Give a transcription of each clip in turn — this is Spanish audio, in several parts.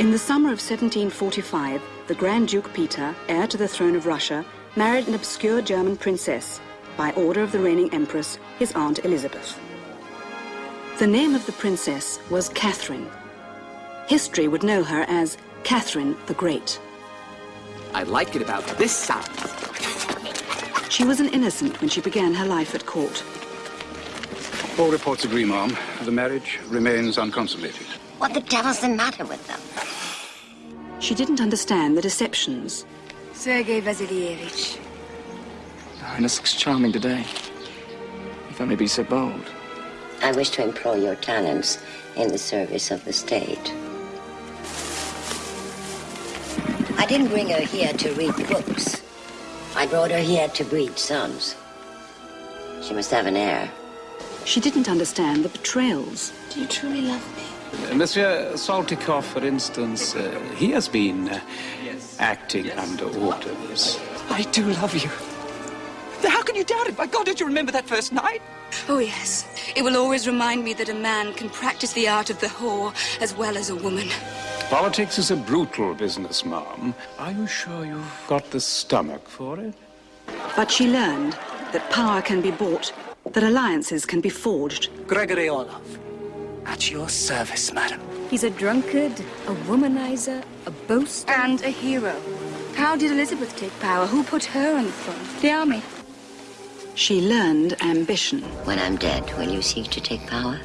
In the summer of 1745, the Grand Duke Peter, heir to the throne of Russia, married an obscure German princess by order of the reigning empress, his aunt Elizabeth. The name of the princess was Catherine. History would know her as Catherine the Great. I like it about this sound. She was an innocent when she began her life at court. All reports agree, ma'am. The marriage remains unconsummated. What the devil's the matter with them? She didn't understand the deceptions. Sergei Vasilievich. Your Highness looks charming today. If I may be so bold. I wish to employ your talents in the service of the state. I didn't bring her here to read books. I brought her here to breed sons. She must have an heir. She didn't understand the betrayals. Do you truly love me? Monsieur Saltykov, for instance, uh, he has been uh, acting under orders. I do love you. How can you doubt it? By God, don't you remember that first night? Oh, yes. It will always remind me that a man can practice the art of the whore as well as a woman. Politics is a brutal business, ma'am. Are you sure you've got the stomach for it? But she learned that power can be bought, that alliances can be forged. Gregory Orlov. At your service, madam. He's a drunkard, a womanizer, a boaster. And a hero. How did Elizabeth take power? Who put her on the throne? The army. She learned ambition. When I'm dead, will you seek to take power?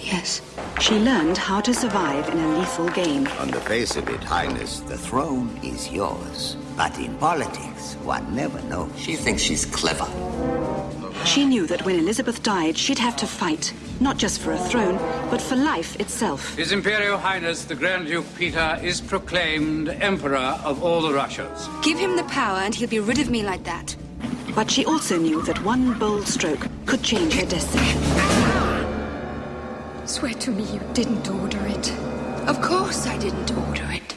Yes. She learned how to survive in a lethal game. On the face of it, Highness, the throne is yours. But in politics, one never knows. She thinks she's clever. She knew that when Elizabeth died, she'd have to fight, not just for a throne, but for life itself. His Imperial Highness, the Grand Duke Peter, is proclaimed Emperor of all the Russias. Give him the power and he'll be rid of me like that. But she also knew that one bold stroke could change her destiny. Swear to me you didn't order it. Of course I didn't order it.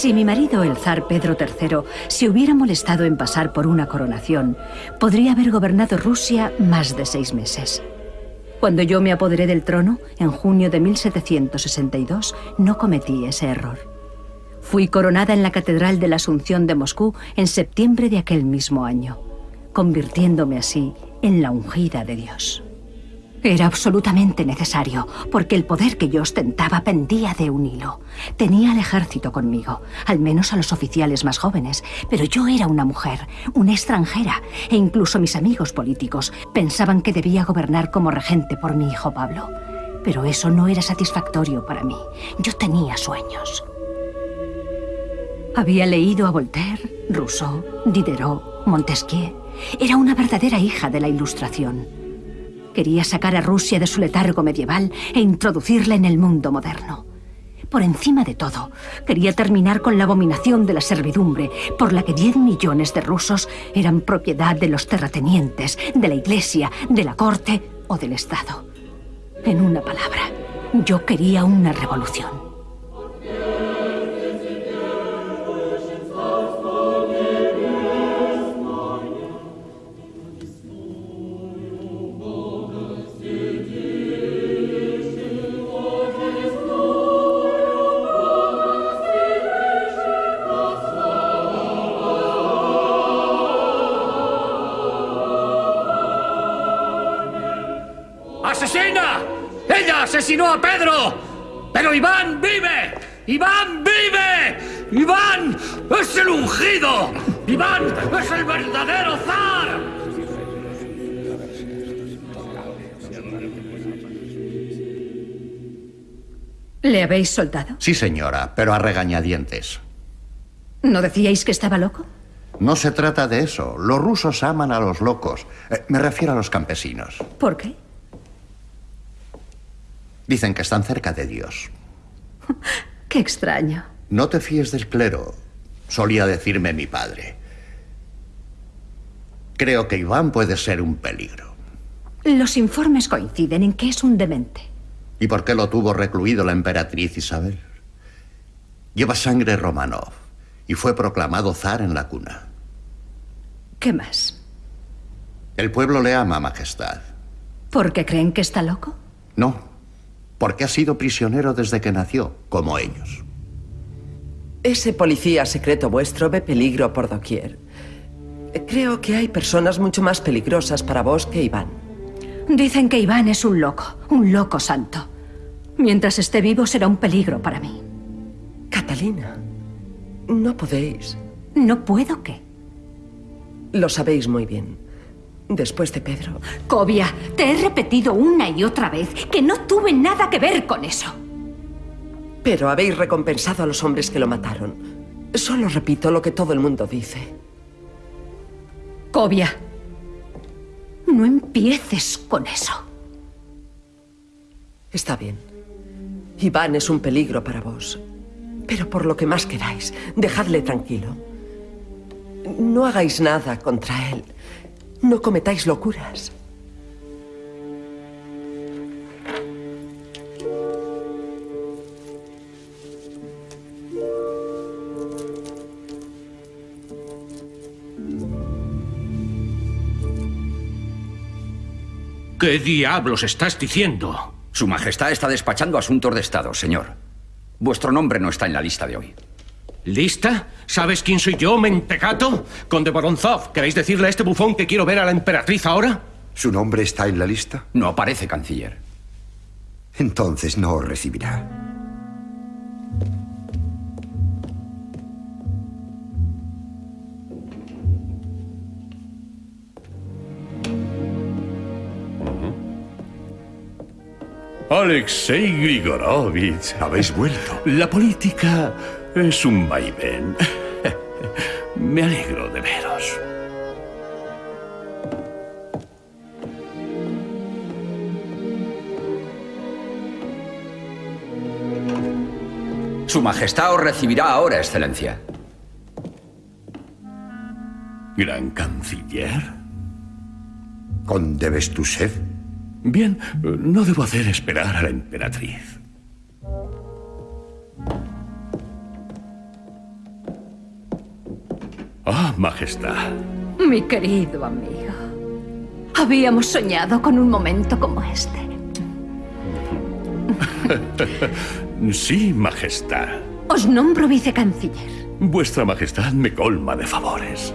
Si mi marido, el zar Pedro III, se hubiera molestado en pasar por una coronación, podría haber gobernado Rusia más de seis meses. Cuando yo me apoderé del trono, en junio de 1762, no cometí ese error. Fui coronada en la Catedral de la Asunción de Moscú en septiembre de aquel mismo año, convirtiéndome así en la ungida de Dios. Era absolutamente necesario, porque el poder que yo ostentaba pendía de un hilo. Tenía al ejército conmigo, al menos a los oficiales más jóvenes, pero yo era una mujer, una extranjera, e incluso mis amigos políticos pensaban que debía gobernar como regente por mi hijo Pablo. Pero eso no era satisfactorio para mí. Yo tenía sueños. Había leído a Voltaire, Rousseau, Diderot, Montesquieu. Era una verdadera hija de la Ilustración. Quería sacar a Rusia de su letargo medieval e introducirla en el mundo moderno. Por encima de todo, quería terminar con la abominación de la servidumbre, por la que 10 millones de rusos eran propiedad de los terratenientes, de la iglesia, de la corte o del Estado. En una palabra, yo quería una revolución. Asesinó a Pedro. Pero Iván vive. Iván vive. Iván es el ungido. Iván es el verdadero zar. ¿Le habéis soltado? Sí, señora, pero a regañadientes. ¿No decíais que estaba loco? No se trata de eso. Los rusos aman a los locos. Eh, me refiero a los campesinos. ¿Por qué? Dicen que están cerca de Dios. Qué extraño. No te fíes del clero, solía decirme mi padre. Creo que Iván puede ser un peligro. Los informes coinciden en que es un demente. ¿Y por qué lo tuvo recluido la emperatriz Isabel? Lleva sangre Romanov y fue proclamado zar en la cuna. ¿Qué más? El pueblo le ama, Majestad. ¿Por qué creen que está loco? No, porque ha sido prisionero desde que nació, como ellos. Ese policía secreto vuestro ve peligro por doquier. Creo que hay personas mucho más peligrosas para vos que Iván. Dicen que Iván es un loco, un loco santo. Mientras esté vivo será un peligro para mí. Catalina, no podéis. ¿No puedo qué? Lo sabéis muy bien después de Pedro. Cobia, te he repetido una y otra vez que no tuve nada que ver con eso. Pero habéis recompensado a los hombres que lo mataron. Solo repito lo que todo el mundo dice. Cobia, no empieces con eso. Está bien. Iván es un peligro para vos. Pero por lo que más queráis, dejadle tranquilo. No hagáis nada contra él. No cometáis locuras. ¿Qué diablos estás diciendo? Su Majestad está despachando asuntos de Estado, señor. Vuestro nombre no está en la lista de hoy. ¿Lista? ¿Sabes quién soy yo, mentecato? Conde Boronzov, ¿queréis decirle a este bufón que quiero ver a la emperatriz ahora? ¿Su nombre está en la lista? No aparece, canciller. Entonces no os recibirá. Alexei Grigorovich. Habéis vuelto. La política es un vaivén. Me alegro de veros. Su Majestad os recibirá ahora, Excelencia. Gran Canciller. Conde Bestushev. Bien, no debo hacer esperar a la emperatriz. Ah, Majestad. Mi querido amigo. Habíamos soñado con un momento como este. sí, Majestad. Os nombro vicecanciller. Vuestra Majestad me colma de favores.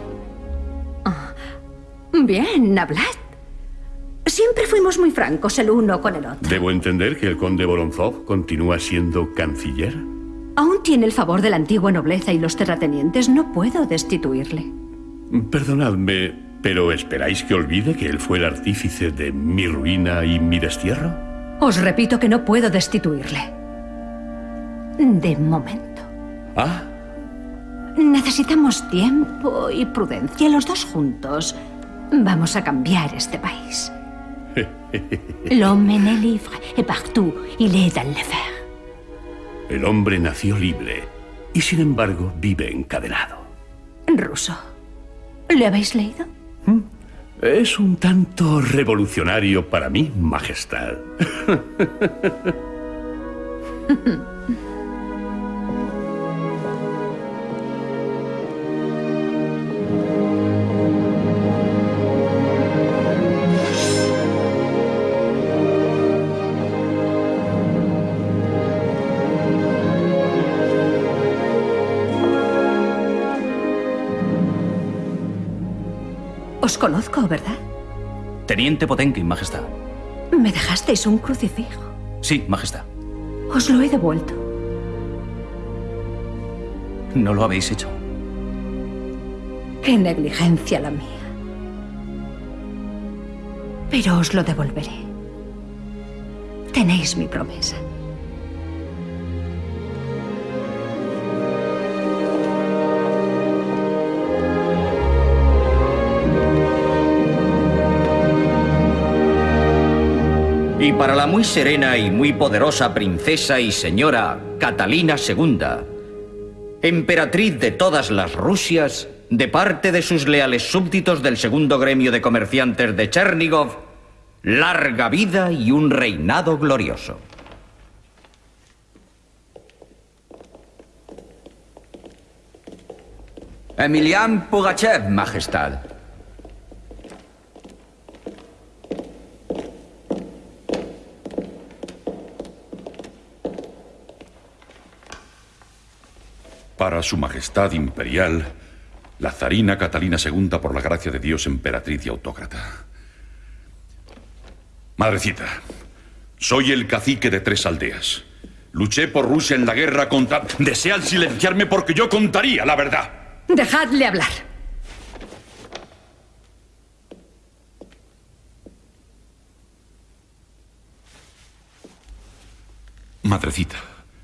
Ah, bien, hablad. Siempre fuimos muy francos el uno con el otro. ¿Debo entender que el conde Voronzov continúa siendo canciller? Aún tiene el favor de la antigua nobleza y los terratenientes. No puedo destituirle. Perdonadme, pero ¿esperáis que olvide que él fue el artífice de mi ruina y mi destierro? Os repito que no puedo destituirle. De momento. Ah, Necesitamos tiempo y prudencia, los dos juntos. Vamos a cambiar este país. L'homme est libre et partout il est dans le fer. El hombre nació libre y sin embargo vive encadenado. Ruso. ¿Le habéis leído? Es un tanto revolucionario para mí, Majestad. conozco, ¿verdad? Teniente Potenkin, Majestad. Me dejasteis un crucifijo. Sí, Majestad. Os lo he devuelto. No lo habéis hecho. Qué negligencia la mía. Pero os lo devolveré. Tenéis mi promesa. Y para la muy serena y muy poderosa princesa y señora Catalina II, emperatriz de todas las Rusias, de parte de sus leales súbditos del segundo gremio de comerciantes de Chernigov, larga vida y un reinado glorioso. Emilian Pugachev, Majestad. Para su Majestad Imperial, la zarina Catalina II, por la gracia de Dios, emperatriz y autócrata. Madrecita, soy el cacique de tres aldeas. Luché por Rusia en la guerra contra... Desean silenciarme porque yo contaría la verdad. Dejadle hablar. Madrecita,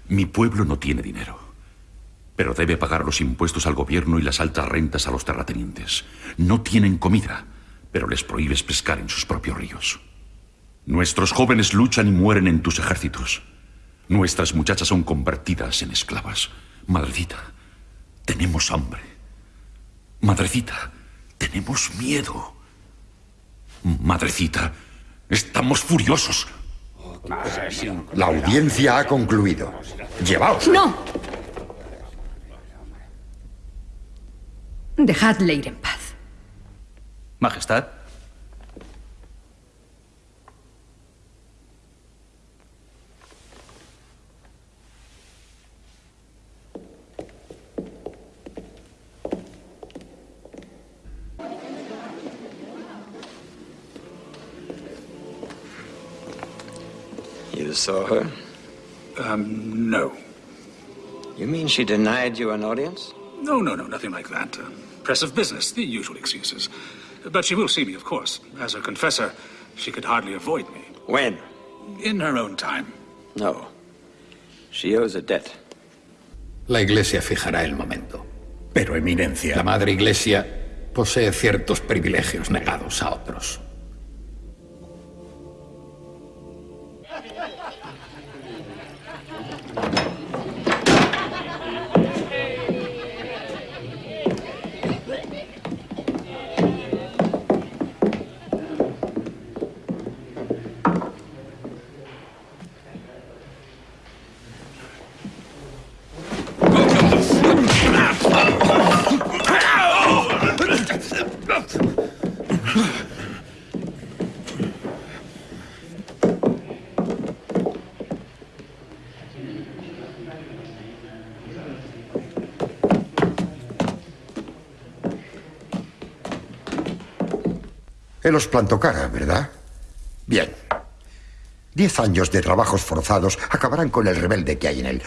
mi pueblo no tiene dinero, pero debe pagar los impuestos al gobierno y las altas rentas a los terratenientes. No tienen comida, pero les prohíbes pescar en sus propios ríos. Nuestros jóvenes luchan y mueren en tus ejércitos. Nuestras muchachas son convertidas en esclavas. Madrecita, tenemos hambre. Madrecita, tenemos miedo. Madrecita, estamos furiosos. La audiencia ha concluido. Llevaos. ¡No! Dejadle ir en paz. Majestad. You saw her? Um, no. You mean she denied you an audience? No, no, no, nothing like that. Uh, press of business, the usual excuses. But she will see me, of course. As a confessor, she could hardly avoid me. When? In her own time. No. She owes a debt. La Iglesia fijará el momento. Pero, Eminencia, la Madre Iglesia posee ciertos privilegios negados a otros. Él os plantó cara, ¿verdad? Bien. Diez años de trabajos forzados acabarán con el rebelde que hay en él.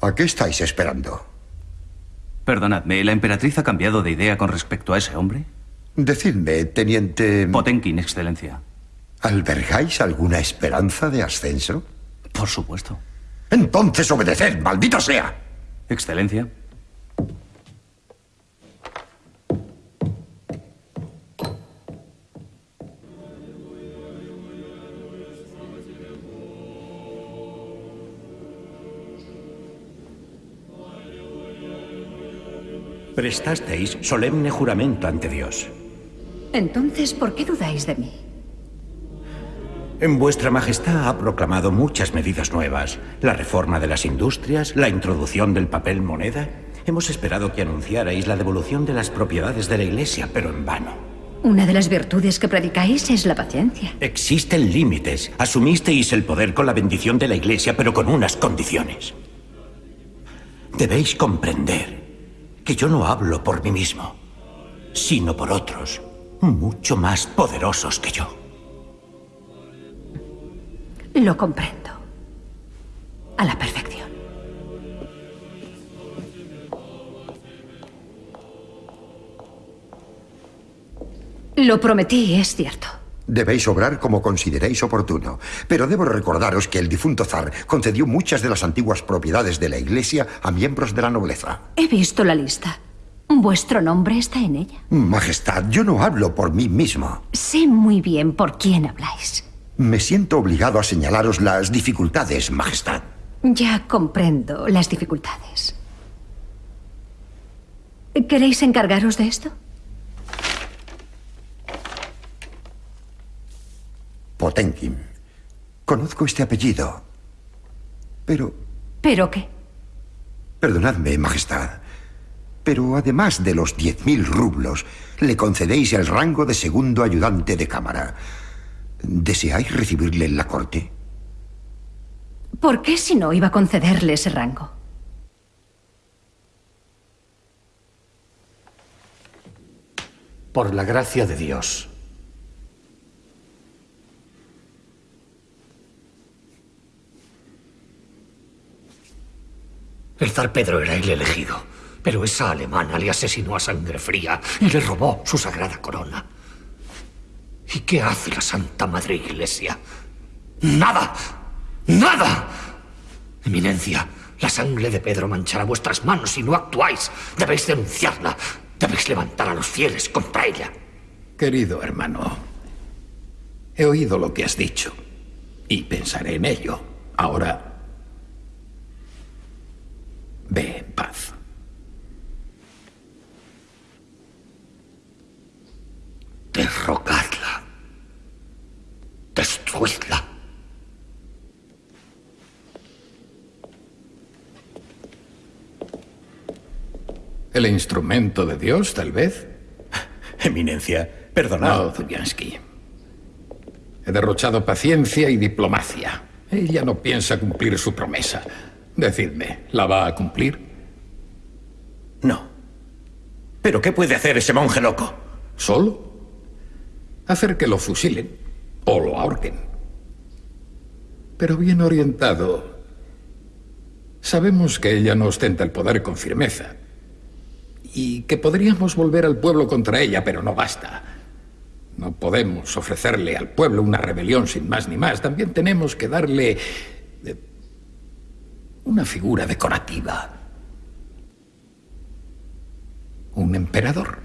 ¿A qué estáis esperando? Perdonadme, ¿la emperatriz ha cambiado de idea con respecto a ese hombre? Decidme, teniente... Potenkin, excelencia. ¿Albergáis alguna esperanza de ascenso? Por supuesto. Entonces obedeced, maldito sea. Excelencia. Prestasteis solemne juramento ante Dios. Entonces, ¿por qué dudáis de mí? En vuestra Majestad ha proclamado muchas medidas nuevas. La reforma de las industrias, la introducción del papel moneda. Hemos esperado que anunciarais la devolución de las propiedades de la Iglesia, pero en vano. Una de las virtudes que predicáis es la paciencia. Existen límites. Asumisteis el poder con la bendición de la Iglesia, pero con unas condiciones. Debéis comprender que yo no hablo por mí mismo, sino por otros, mucho más poderosos que yo. Lo comprendo. A la perfección. Lo prometí, es cierto. Debéis obrar como consideréis oportuno. Pero debo recordaros que el difunto zar concedió muchas de las antiguas propiedades de la Iglesia a miembros de la nobleza. He visto la lista. Vuestro nombre está en ella. Majestad, yo no hablo por mí mismo. Sé muy bien por quién habláis. Me siento obligado a señalaros las dificultades, Majestad. Ya comprendo las dificultades. ¿Queréis encargaros de esto? Potenkin. Conozco este apellido. Pero... ¿Pero qué? Perdonadme, Majestad. Pero además de los diez mil rublos, le concedéis el rango de segundo ayudante de cámara. ¿Deseáis recibirle en la corte? ¿Por qué si no iba a concederle ese rango? Por la gracia de Dios. El zar Pedro era el elegido, pero esa alemana le asesinó a sangre fría y le robó su sagrada corona. ¿Y qué hace la Santa Madre Iglesia? ¡Nada! ¡Nada! Eminencia, la sangre de Pedro manchará vuestras manos si no actuáis. Debéis denunciarla. Debéis levantar a los fieles contra ella. Querido hermano, he oído lo que has dicho y pensaré en ello. Ahora, ve en paz. Derrogadla. Destruidla. ¿El instrumento de Dios, tal vez? Eminencia, perdonad. No, Zubiansky. He derrochado paciencia y diplomacia. Ella no piensa cumplir su promesa. Decidme, ¿la va a cumplir? No. ¿Pero qué puede hacer ese monje loco? ¿Solo? Hacer que lo fusilen o lo ahorquen. Pero bien orientado, sabemos que ella no ostenta el poder con firmeza y que podríamos volver al pueblo contra ella, pero no basta. No podemos ofrecerle al pueblo una rebelión sin más ni más. También tenemos que darle una figura decorativa. Un emperador.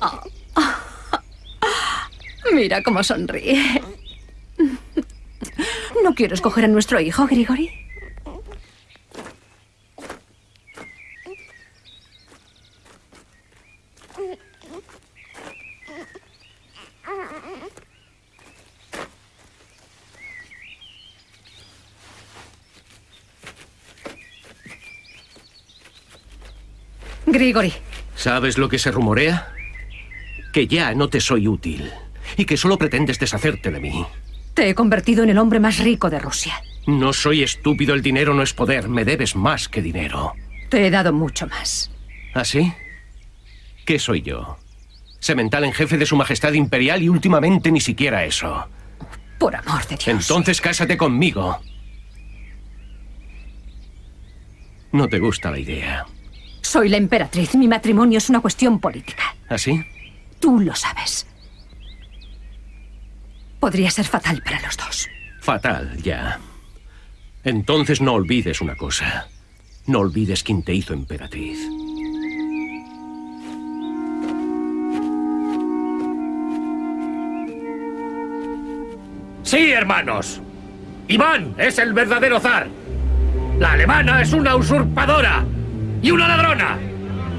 Mira cómo sonríe. ¿No quiero escoger a nuestro hijo, Grigori? Grigori. ¿Sabes lo que se rumorea? Que ya no te soy útil y que solo pretendes deshacerte de mí. Te he convertido en el hombre más rico de Rusia. No soy estúpido, el dinero no es poder. Me debes más que dinero. Te he dado mucho más. ¿Ah, sí? ¿Qué soy yo? Semental en jefe de su majestad imperial y últimamente ni siquiera eso. Por amor de Dios. Entonces cásate conmigo. No te gusta la idea. Soy la emperatriz. Mi matrimonio es una cuestión política. ¿Así? Tú lo sabes. Podría ser fatal para los dos. Fatal, ya. Entonces no olvides una cosa. No olvides quién te hizo emperatriz. Sí, hermanos. Iván es el verdadero zar. La alemana es una usurpadora y una ladrona.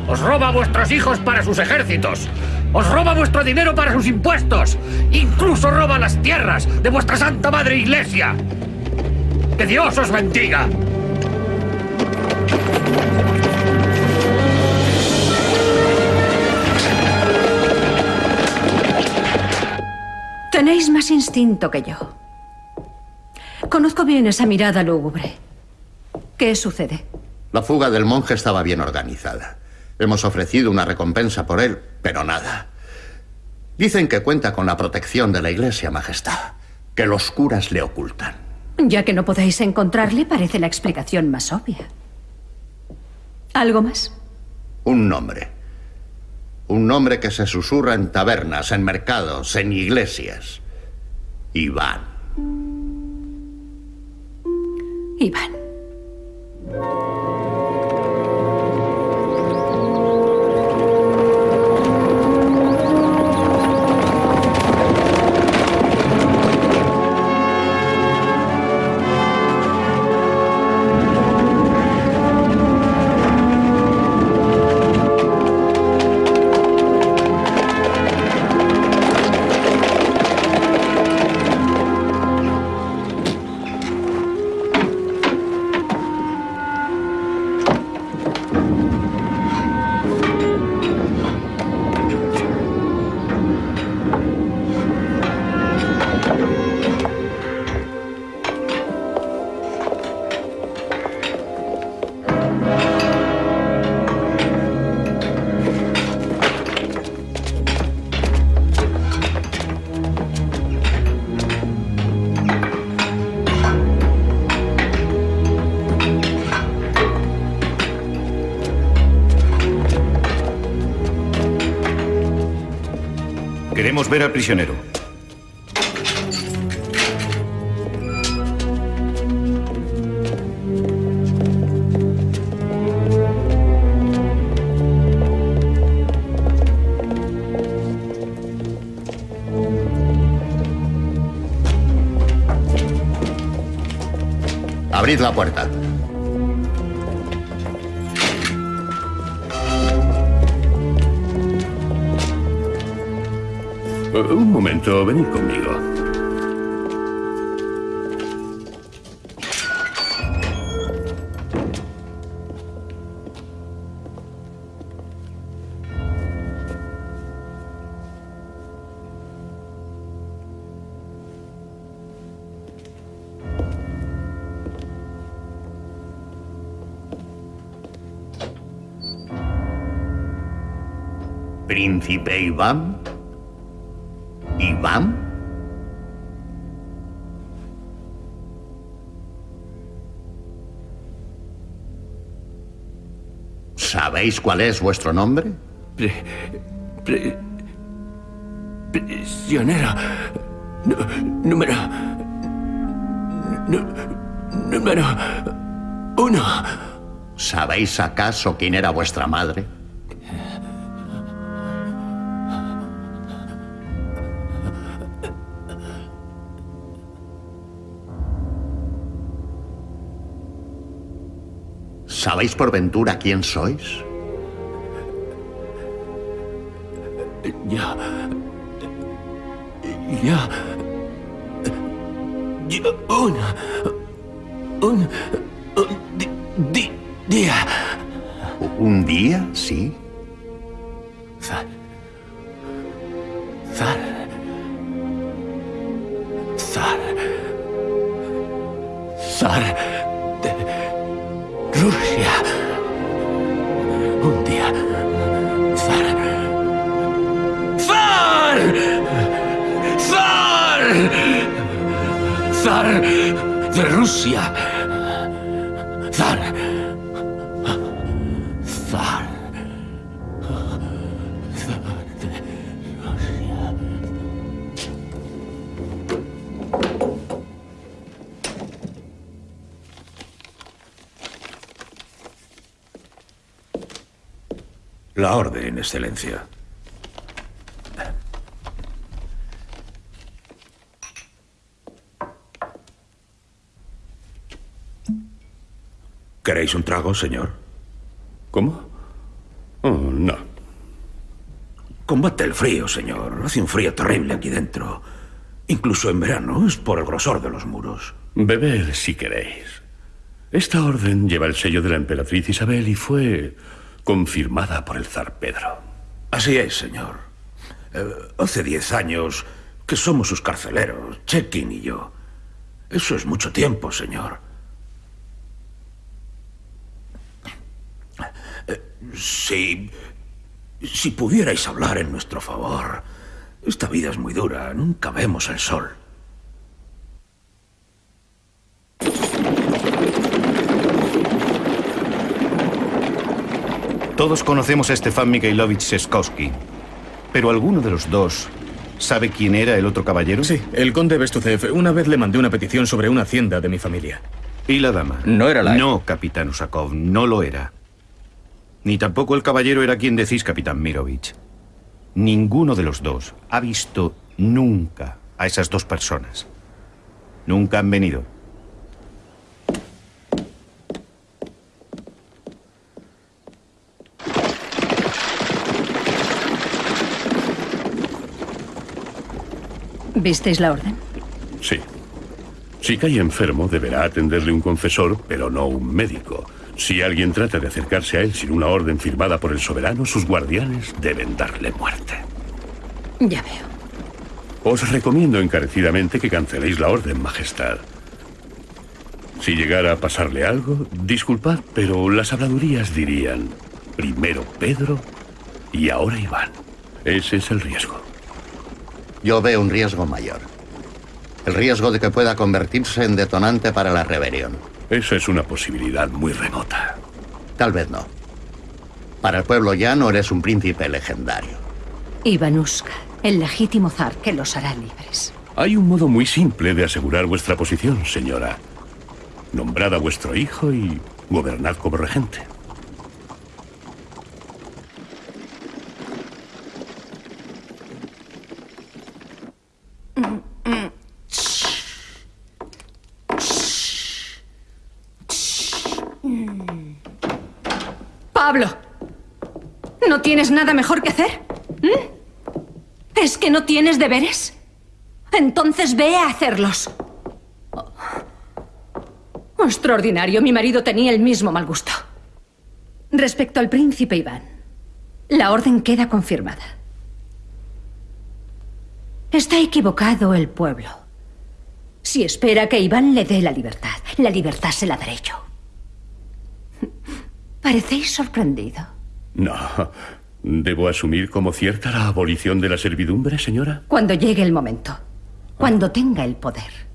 Os roba vuestros hijos para sus ejércitos. Os roba vuestro dinero para sus impuestos. Incluso roba las tierras de vuestra Santa Madre Iglesia. Que Dios os bendiga. Tenéis más instinto que yo. Conozco bien esa mirada lúgubre. ¿Qué sucede? La fuga del monje estaba bien organizada. Hemos ofrecido una recompensa por él, pero nada. Dicen que cuenta con la protección de la Iglesia, Majestad, que los curas le ocultan. Ya que no podéis encontrarle, parece la explicación más obvia. ¿Algo más? Un nombre. Un nombre que se susurra en tabernas, en mercados, en iglesias. Iván. Iván. Música ver al prisionero. Abrid la puerta. Un momento, venid conmigo. Príncipe Iván. ¿Sabéis cuál es vuestro nombre? Prisionero. Nu- número. número. Uno. ¿Sabéis acaso quién era vuestra madre? ¿Sabéis por ventura quién sois? ¡Zar! ¡Zar! La orden, Excelencia. ¿Queréis un trago, señor? ¿Cómo? Oh, no. Combate el frío, señor. Hace un frío terrible aquí dentro. Incluso en verano, es por el grosor de los muros. Beber si queréis. Esta orden lleva el sello de la emperatriz Isabel y fue confirmada por el zar Pedro. Así es, señor. Eh, hace diez años que somos sus carceleros, Chekin y yo. Eso es mucho tiempo, señor. Eh, si. Si pudierais hablar en nuestro favor. Esta vida es muy dura, nunca vemos el sol. Todos conocemos a Stefan Mikhailovich Seskowski, pero ¿alguno de los dos sabe quién era el otro caballero? Sí, el conde Bestucev. Una vez le mandé una petición sobre una hacienda de mi familia. ¿Y la dama? No era la... No, capitán Usakov, no lo era. Ni tampoco el caballero era quien decís, capitán Mirovich. Ninguno de los dos ha visto nunca a esas dos personas. Nunca han venido. ¿Visteis la orden? Sí. Si cae enfermo, deberá atenderle un confesor, pero no un médico. Si alguien trata de acercarse a él sin una orden firmada por el soberano, sus guardianes deben darle muerte. Ya veo. Os recomiendo encarecidamente que canceléis la orden, Majestad. Si llegara a pasarle algo, disculpad, pero las habladurías dirían primero Pedro y ahora Iván. Ese es el riesgo. Yo veo un riesgo mayor. El riesgo de que pueda convertirse en detonante para la rebelión. Esa es una posibilidad muy remota. Tal vez no. Para el pueblo llano eres un príncipe legendario. Ivanushka, el legítimo zar que los hará libres. Hay un modo muy simple de asegurar vuestra posición, señora. Nombrad a vuestro hijo y gobernad como regente. Pablo, ¿no tienes nada mejor que hacer? ¿Mm? ¿Es que no tienes deberes? Entonces ve a hacerlos. Oh. Extraordinario, mi marido tenía el mismo mal gusto. Respecto al príncipe Iván, la orden queda confirmada. Está equivocado el pueblo. Si espera que Iván le dé la libertad, la libertad se la daré yo. Parecéis sorprendido. No. ¿Debo asumir como cierta la abolición de la servidumbre, señora? Cuando llegue el momento. Cuando tenga el poder.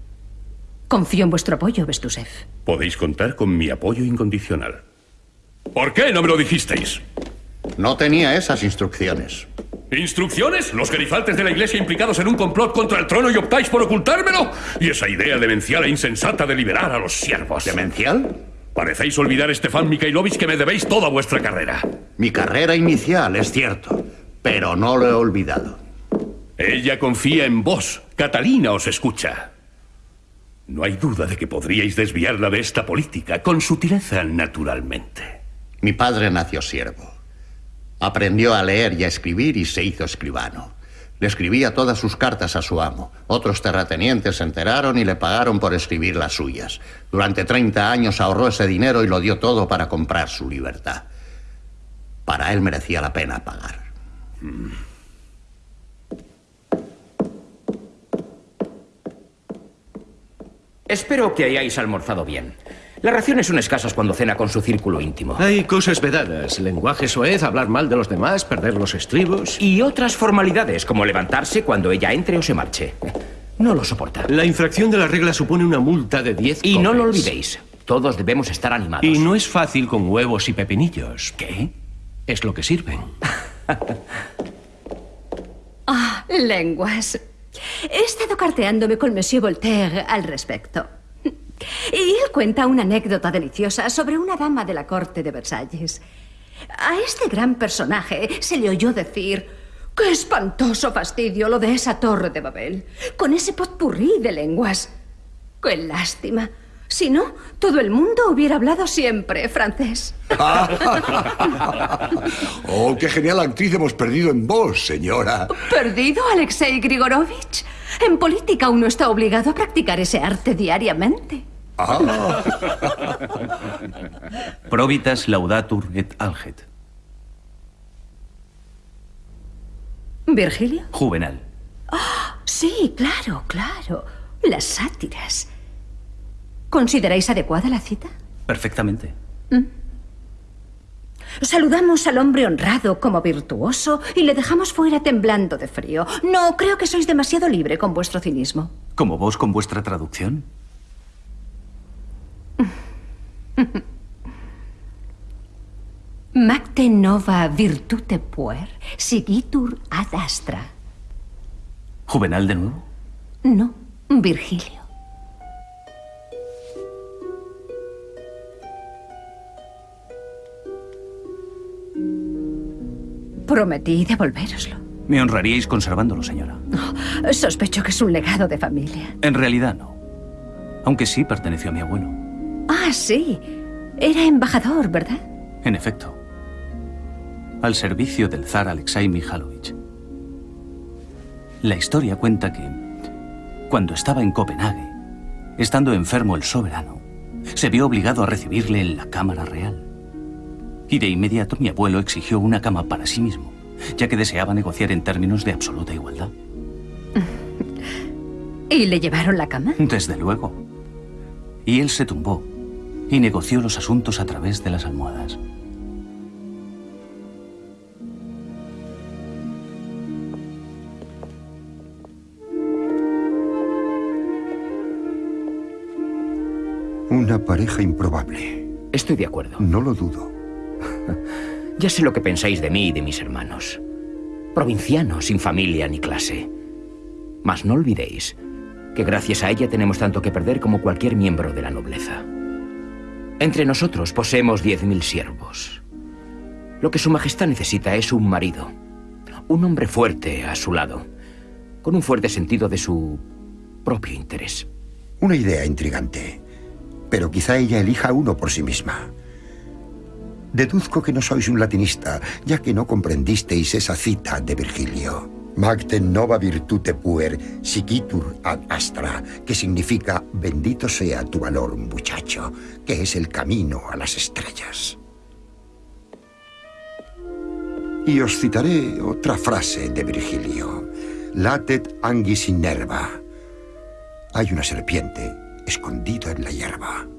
Confío en vuestro apoyo, Bestusev. Podéis contar con mi apoyo incondicional. ¿Por qué no me lo dijisteis? No tenía esas instrucciones. ¿Instrucciones? ¿Los gerifaltes de la iglesia implicados en un complot contra el trono y optáis por ocultármelo? ¿Y esa idea demencial e insensata de liberar a los siervos? ¿Demencial? Parecéis olvidar, Stefan Mikhailovich, que me debéis toda vuestra carrera. Mi carrera inicial, es cierto, pero no lo he olvidado. Ella confía en vos. Catalina os escucha. No hay duda de que podríais desviarla de esta política, con sutileza, naturalmente. Mi padre nació siervo. Aprendió a leer y a escribir y se hizo escribano. Le escribía todas sus cartas a su amo. Otros terratenientes se enteraron y le pagaron por escribir las suyas. Durante 30 años ahorró ese dinero y lo dio todo para comprar su libertad. Para él merecía la pena pagar. Espero que hayáis almorzado bien. Las raciones son escasas cuando cena con su círculo íntimo. Hay cosas vedadas. Lenguaje soez, hablar mal de los demás, perder los estribos. Y otras formalidades, como levantarse cuando ella entre o se marche. No lo soporta. La infracción de la regla supone una multa de 10 Y no lo olvidéis. Todos debemos estar animados. Y no es fácil con huevos y pepinillos. ¿Qué? Es lo que sirven. Ah, lenguas. He estado carteándome con Monsieur Voltaire al respecto. Y él cuenta una anécdota deliciosa sobre una dama de la corte de Versalles. A este gran personaje se le oyó decir: ¡Qué espantoso fastidio lo de esa torre de Babel! Con ese potpurrí de lenguas. ¡Qué lástima! Si no, todo el mundo hubiera hablado siempre francés. Oh, qué genial actriz hemos perdido en vos, señora. ¿Perdido, Alexei Grigorovich? En política uno está obligado a practicar ese arte diariamente. Ah. Probitas laudatur et alget. ¿Virgilio? Juvenal. Ah, sí, claro, claro. Las sátiras. ¿Consideráis adecuada la cita? Perfectamente. Saludamos al hombre honrado como virtuoso y le dejamos fuera temblando de frío. No, creo que sois demasiado libre con vuestro cinismo. Como vos con vuestra traducción. Macte nova virtute puer, sigitur ad astra. Juvenal de nuevo. No, Virgilio. Prometí devolvéroslo. Me honraríais conservándolo, señora. Sospecho que es un legado de familia. En realidad no. Aunque sí perteneció a mi abuelo. Ah, sí. Era embajador, ¿verdad? En efecto. Al servicio del zar Alexei Mihalovich. La historia cuenta que, cuando estaba en Copenhague, estando enfermo el soberano, se vio obligado a recibirle en la Cámara Real. Y de inmediato mi abuelo exigió una cama para sí mismo, ya que deseaba negociar en términos de absoluta igualdad. ¿Y le llevaron la cama? Desde luego. Y él se tumbó y negoció los asuntos a través de las almohadas. Una pareja improbable. Estoy de acuerdo. No lo dudo. Ya sé lo que pensáis de mí y de mis hermanos. Provincianos sin familia ni clase. Mas no olvidéis que gracias a ella tenemos tanto que perder como cualquier miembro de la nobleza. Entre nosotros poseemos 10.000 siervos. Lo que Su Majestad necesita es un marido. Un hombre fuerte a su lado. Con un fuerte sentido de su propio interés. Una idea intrigante. Pero quizá ella elija uno por sí misma. Deduzco que no sois un latinista, ya que no comprendisteis esa cita de Virgilio. Magte nova virtute puer, siquitur ad astra, que significa bendito sea tu valor, muchacho, que es el camino a las estrellas. Y os citaré otra frase de Virgilio. Latet anguis in nerva. Hay una serpiente escondida en la hierba.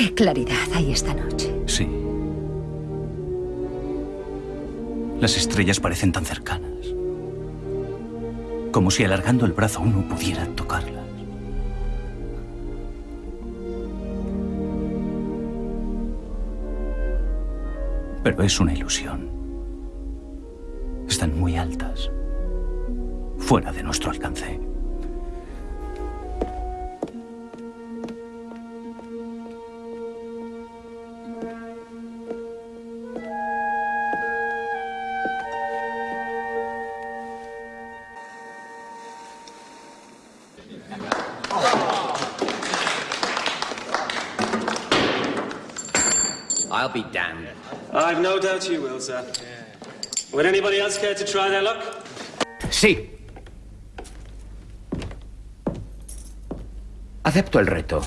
Qué claridad hay esta noche. Sí. Las estrellas parecen tan cercanas. Como si alargando el brazo uno pudiera tocarlas. Pero es una ilusión. Están muy altas. Fuera de nuestro alcance. I'll be damned. I've no doubt you will, sir. Would anybody else care to try their luck? Sí. Acepto el reto.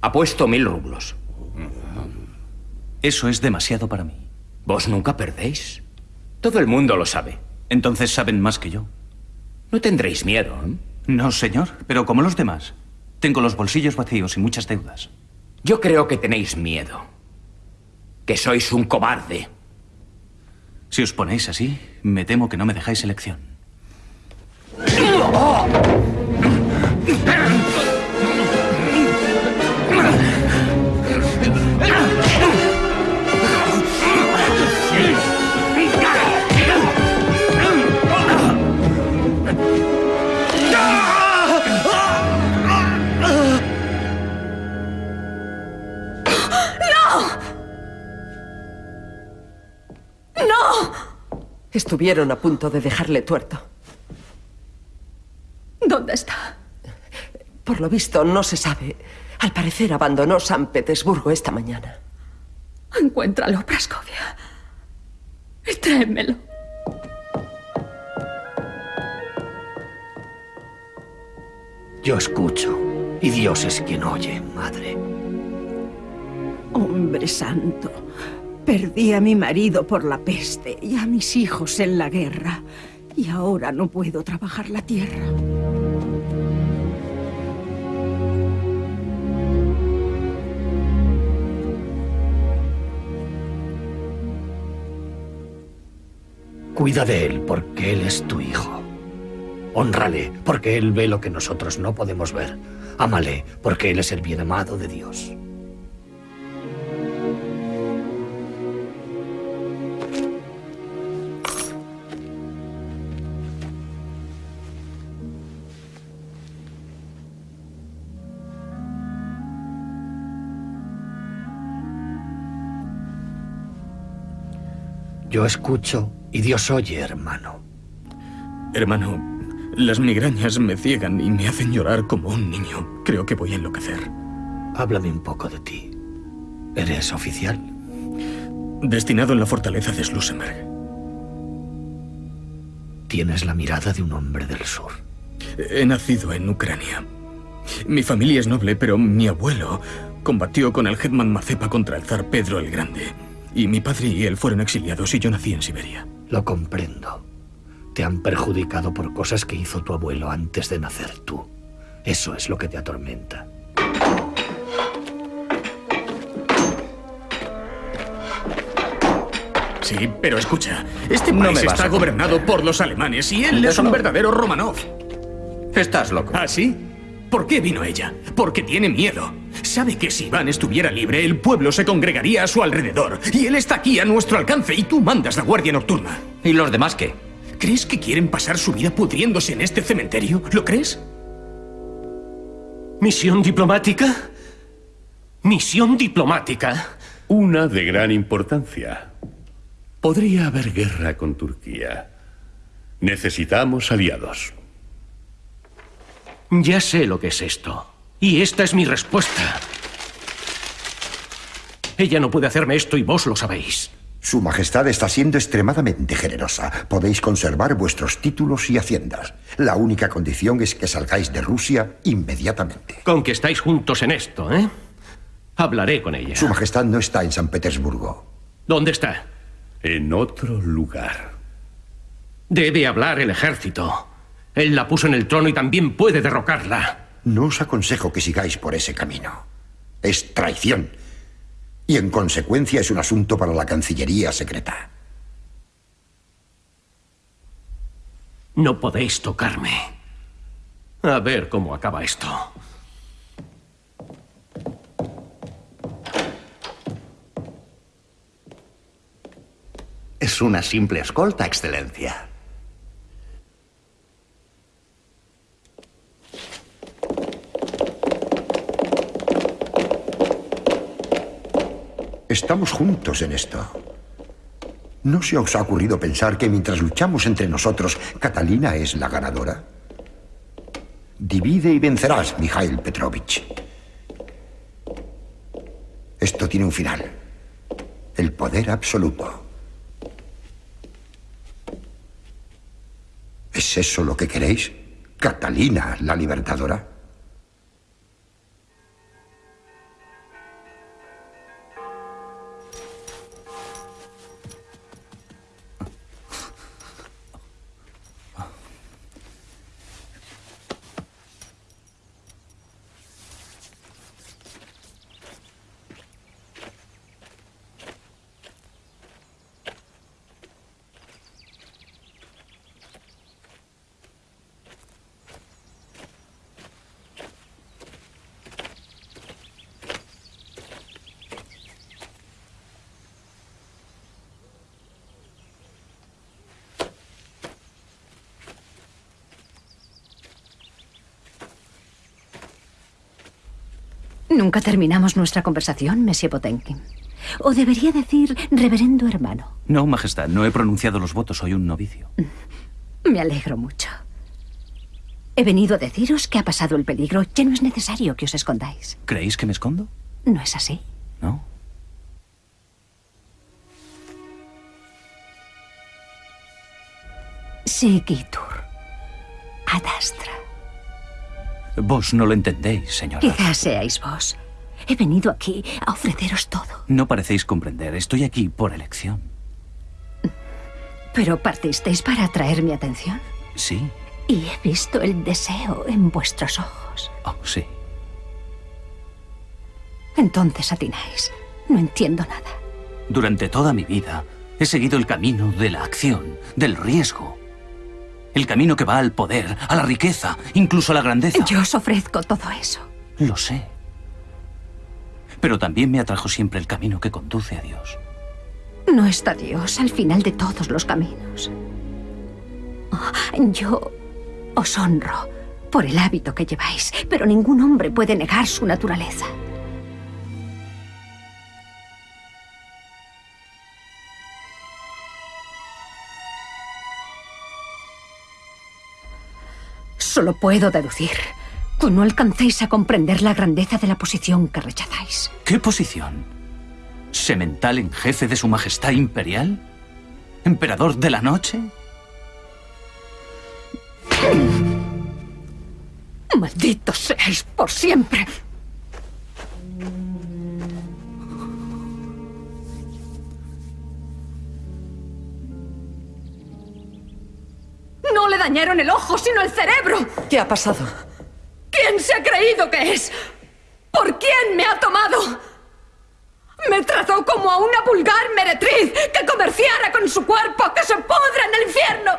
Apuesto mil rublos. Eso es demasiado para mí. Vos nunca perdéis. Todo el mundo lo sabe. Entonces saben más que yo. No tendréis miedo. ¿eh? No, señor, pero como los demás. Tengo los bolsillos vacíos y muchas deudas. Yo creo que tenéis miedo. Que sois un cobarde. Si os ponéis así, me temo que no me dejáis elección. Estuvieron a punto de dejarle tuerto. ¿Dónde está? Por lo visto, no se sabe. Al parecer abandonó San Petersburgo esta mañana. Encuéntralo, Praskovia. Y tráemelo. Yo escucho, y Dios es quien oye, madre. Hombre santo, perdí a mi marido por la peste y a mis hijos en la guerra. Y ahora no puedo trabajar la tierra. Cuida de él porque él es tu hijo. Honrale porque él ve lo que nosotros no podemos ver. Ámale porque él es el bien amado de Dios. Yo escucho y Dios oye, hermano. Hermano, las migrañas me ciegan y me hacen llorar como un niño. Creo que voy a enloquecer. Háblame un poco de ti. ¿Eres oficial? Destinado en la fortaleza de Schlussenberg. Tienes la mirada de un hombre del sur. He nacido en Ucrania. Mi familia es noble, pero mi abuelo combatió con el Hetman Mazepa contra el zar Pedro el Grande. Y mi padre y él fueron exiliados y yo nací en Siberia. Lo comprendo. Te han perjudicado por cosas que hizo tu abuelo antes de nacer tú. Eso es lo que te atormenta. Sí, pero escucha, este No país está gobernado por los alemanes y él Eso es un no. verdadero Romanov. Estás loco. ¿Ah, sí? ¿Por qué vino ella? Porque tiene miedo. Sabe que si Iván estuviera libre, el pueblo se congregaría a su alrededor. Y él está aquí a nuestro alcance y tú mandas la guardia nocturna. ¿Y los demás qué? ¿Crees que quieren pasar su vida pudriéndose en este cementerio? ¿Lo crees? ¿Misión diplomática? ¿Misión diplomática? Una de gran importancia. Podría haber guerra con Turquía. Necesitamos aliados. Ya sé lo que es esto. Y esta es mi respuesta. Ella no puede hacerme esto y vos lo sabéis. Su Majestad está siendo extremadamente generosa. Podéis conservar vuestros títulos y haciendas. La única condición es que salgáis de Rusia inmediatamente. Con que estáis juntos en esto, ¿eh? Hablaré con ella. Su Majestad no está en San Petersburgo. ¿Dónde está? En otro lugar. Debe hablar el ejército. Él la puso en el trono y también puede derrocarla. No os aconsejo que sigáis por ese camino. Es traición. Y en consecuencia es un asunto para la Cancillería secreta. No podéis tocarme. A ver cómo acaba esto. Es una simple escolta, Excelencia. Estamos juntos en esto. ¿No se os ha ocurrido pensar que mientras luchamos entre nosotros, Catalina es la ganadora? Divide y vencerás, Mikhail Petrovich. Esto tiene un final. El poder absoluto. ¿Es eso lo que queréis? ¿Catalina, la libertadora? Nunca terminamos nuestra conversación, Monsieur Potenkin. O debería decir reverendo hermano. No, Majestad, no he pronunciado los votos, soy un novicio. Me alegro mucho. He venido a deciros que ha pasado el peligro. Ya no es necesario que os escondáis. ¿Creéis que me escondo? ¿No es así? No. Seguitur. Adastra. Vos no lo entendéis, señora. Quizás seáis vos. He venido aquí a ofreceros todo. No parecéis comprender. Estoy aquí por elección. ¿Pero partisteis para atraer mi atención? Sí. Y he visto el deseo en vuestros ojos. Oh, sí. Entonces atináis. No entiendo nada. Durante toda mi vida he seguido el camino de la acción, del riesgo. El camino que va al poder, a la riqueza, incluso a la grandeza. Yo os ofrezco todo eso. Lo sé. Pero también me atrajo siempre el camino que conduce a Dios. No está Dios al final de todos los caminos. Oh, yo os honro por el hábito que lleváis, pero ningún hombre puede negar su naturaleza. Solo puedo deducir que no alcancéis a comprender la grandeza de la posición que rechazáis. ¿Qué posición? ¿Semental en jefe de su majestad imperial? ¿Emperador de la noche? Malditos seáis por siempre. No le dañaron el ojo, sino el cerebro. ¿Qué ha pasado? ¿Quién se ha creído que es? ¿Por quién me ha tomado? Me trató como a una vulgar meretriz que comerciara con su cuerpo, que se pudra en el infierno.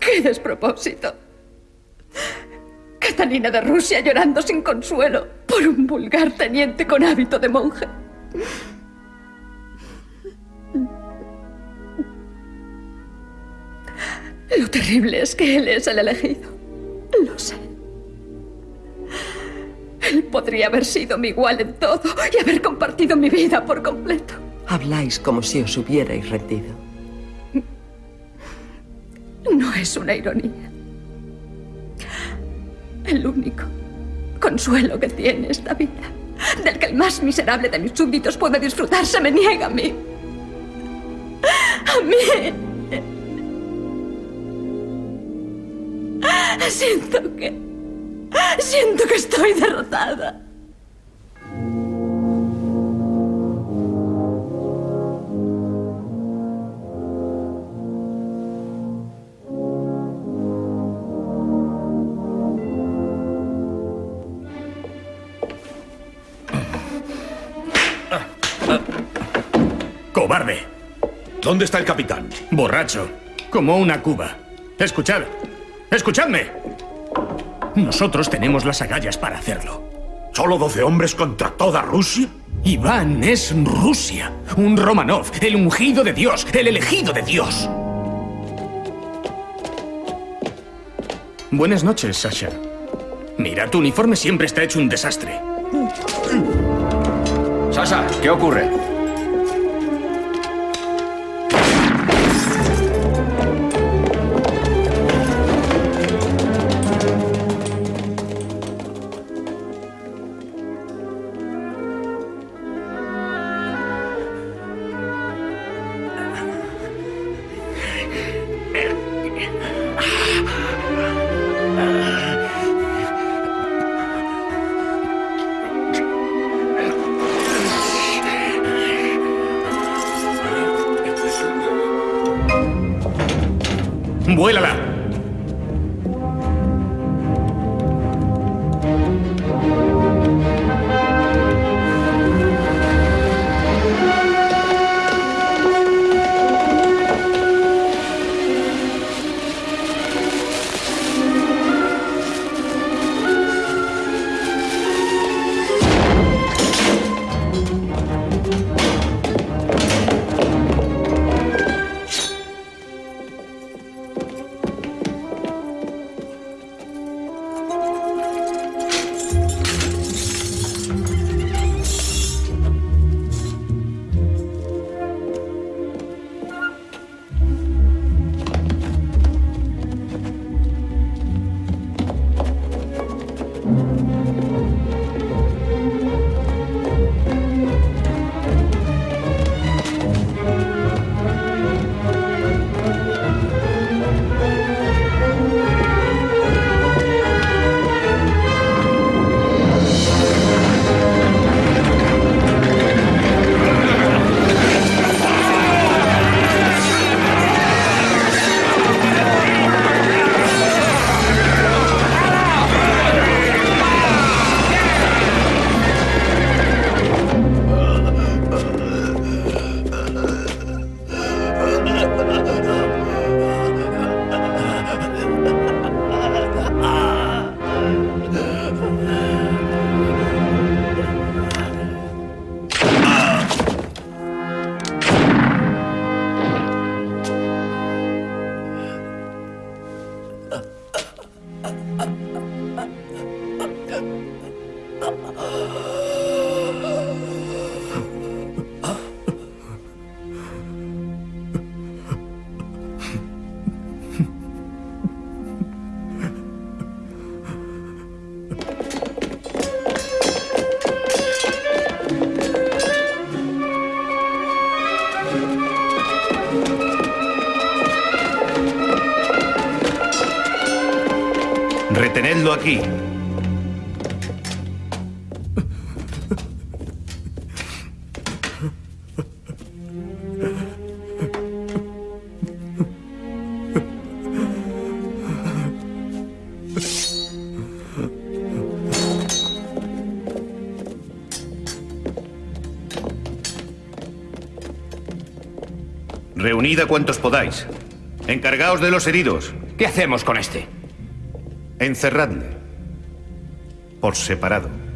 ¡Qué despropósito! Catalina de Rusia llorando sin consuelo por un vulgar teniente con hábito de monje. Lo terrible es que él es el elegido. Lo sé. Él podría haber sido mi igual en todo y haber compartido mi vida por completo. Habláis como si os hubierais rendido. No es una ironía. El único consuelo que tiene esta vida, del que el más miserable de mis súbditos puede disfrutar, se me niega a mí. A mí. Siento que... Siento que estoy derrotada. ¿Dónde está el capitán? Borracho, como una cuba. Escuchad, escuchadme. Nosotros tenemos las agallas para hacerlo. ¿Solo doce hombres contra toda Rusia? Iván es Rusia, un Romanov, el ungido de Dios, el elegido de Dios. Buenas noches, Sasha. Mira, tu uniforme siempre está hecho un desastre. Sasa, ¿qué ocurre? Aquí. A cuantos podáis. Encargaos de los heridos. ¿Qué hacemos con este? Encerradle. Por separado.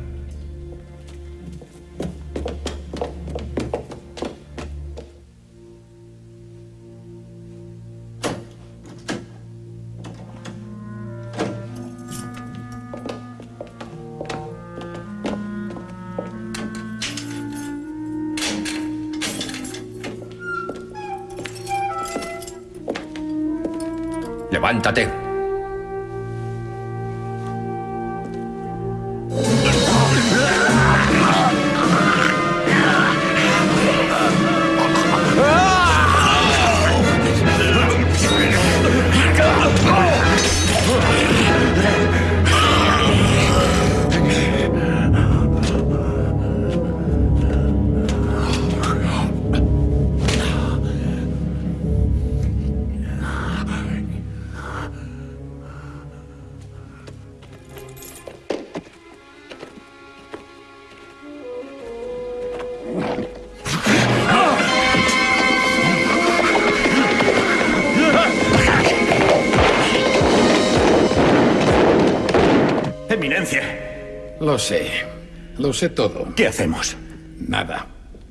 Sé todo. ¿Qué hacemos? Nada.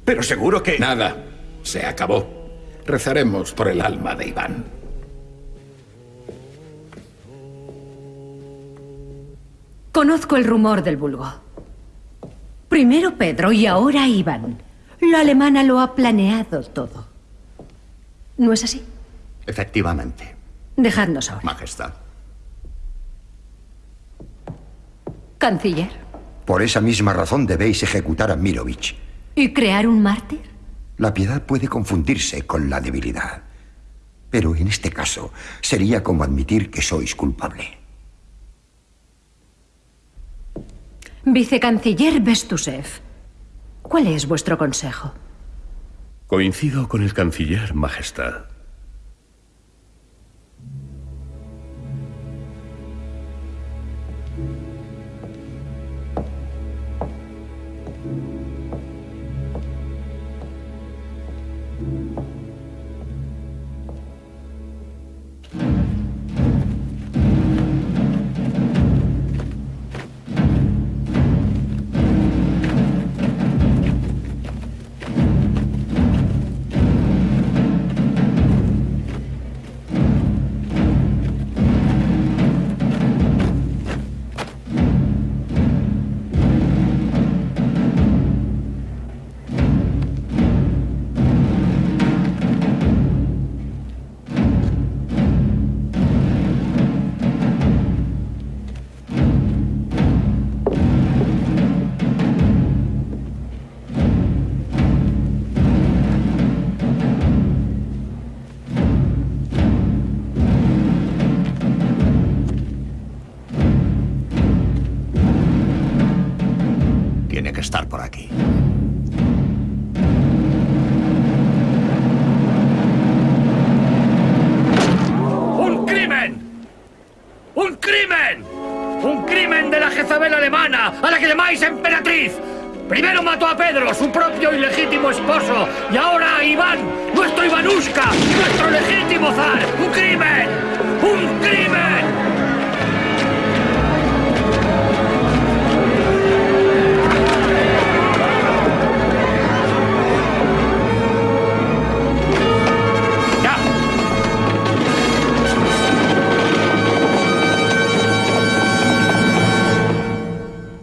Pero seguro que... Nada. Se acabó. Rezaremos por el alma de Iván. Conozco el rumor del vulgo. Primero Pedro y ahora Iván. La alemana lo ha planeado todo. ¿No es así? Efectivamente, Dejadnos ahora. Majestad. Canciller. Por esa misma razón debéis ejecutar a Mirovich. ¿Y crear un mártir? La piedad puede confundirse con la debilidad. Pero en este caso sería como admitir que sois culpable. Vicecanciller Bestusev. ¿Cuál es vuestro consejo? Coincido con el canciller, Majestad. A la que llamáis emperatriz! Primero mató a Pedro, su propio y legítimo esposo, y ahora a Iván, nuestro Ivanushka, nuestro legítimo zar. ¡Un crimen! ¡Un crimen!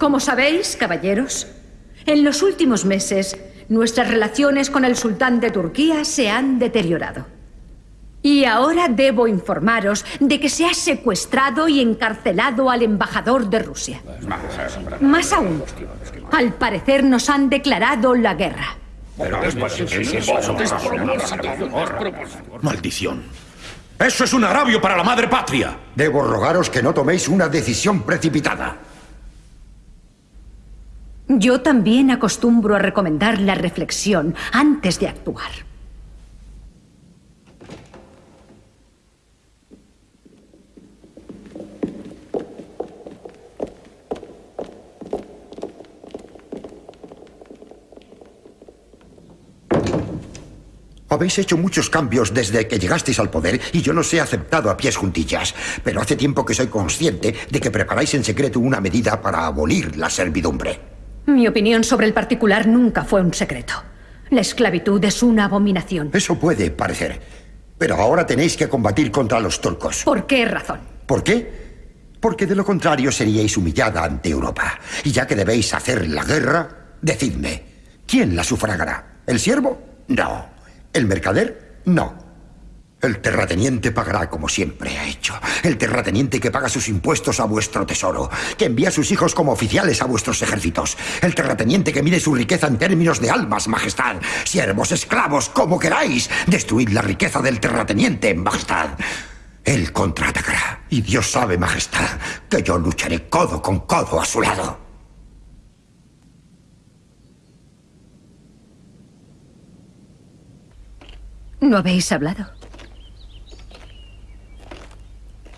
Como sabéis, caballeros, en los últimos meses nuestras relaciones con el sultán de Turquía se han deteriorado. Y ahora debo informaros de que se ha secuestrado y encarcelado al embajador de Rusia. Más aún, al parecer nos han declarado la guerra. Maldición. Eso es un agravio para la madre patria. Debo rogaros que no toméis una decisión precipitada. Yo también acostumbro a recomendar la reflexión antes de actuar. Habéis hecho muchos cambios desde que llegasteis al poder y yo los he aceptado a pies juntillas. Pero hace tiempo que soy consciente de que preparáis en secreto una medida para abolir la servidumbre. Mi opinión sobre el particular nunca fue un secreto. La esclavitud es una abominación. Eso puede parecer. Pero ahora tenéis que combatir contra los turcos. ¿Por qué razón? ¿Por qué? Porque de lo contrario seríais humillada ante Europa. Y ya que debéis hacer la guerra, decidme, ¿quién la sufragará? ¿El siervo? No. ¿El mercader? No. El terrateniente pagará como siempre ha hecho. El terrateniente que paga sus impuestos a vuestro tesoro, que envía a sus hijos como oficiales a vuestros ejércitos. El terrateniente que mide su riqueza en términos de almas, majestad. Siervos, esclavos, como queráis. Destruid la riqueza del terrateniente, majestad. Él contraatacará. Y Dios sabe, majestad, que yo lucharé codo con codo a su lado. ¿No habéis hablado?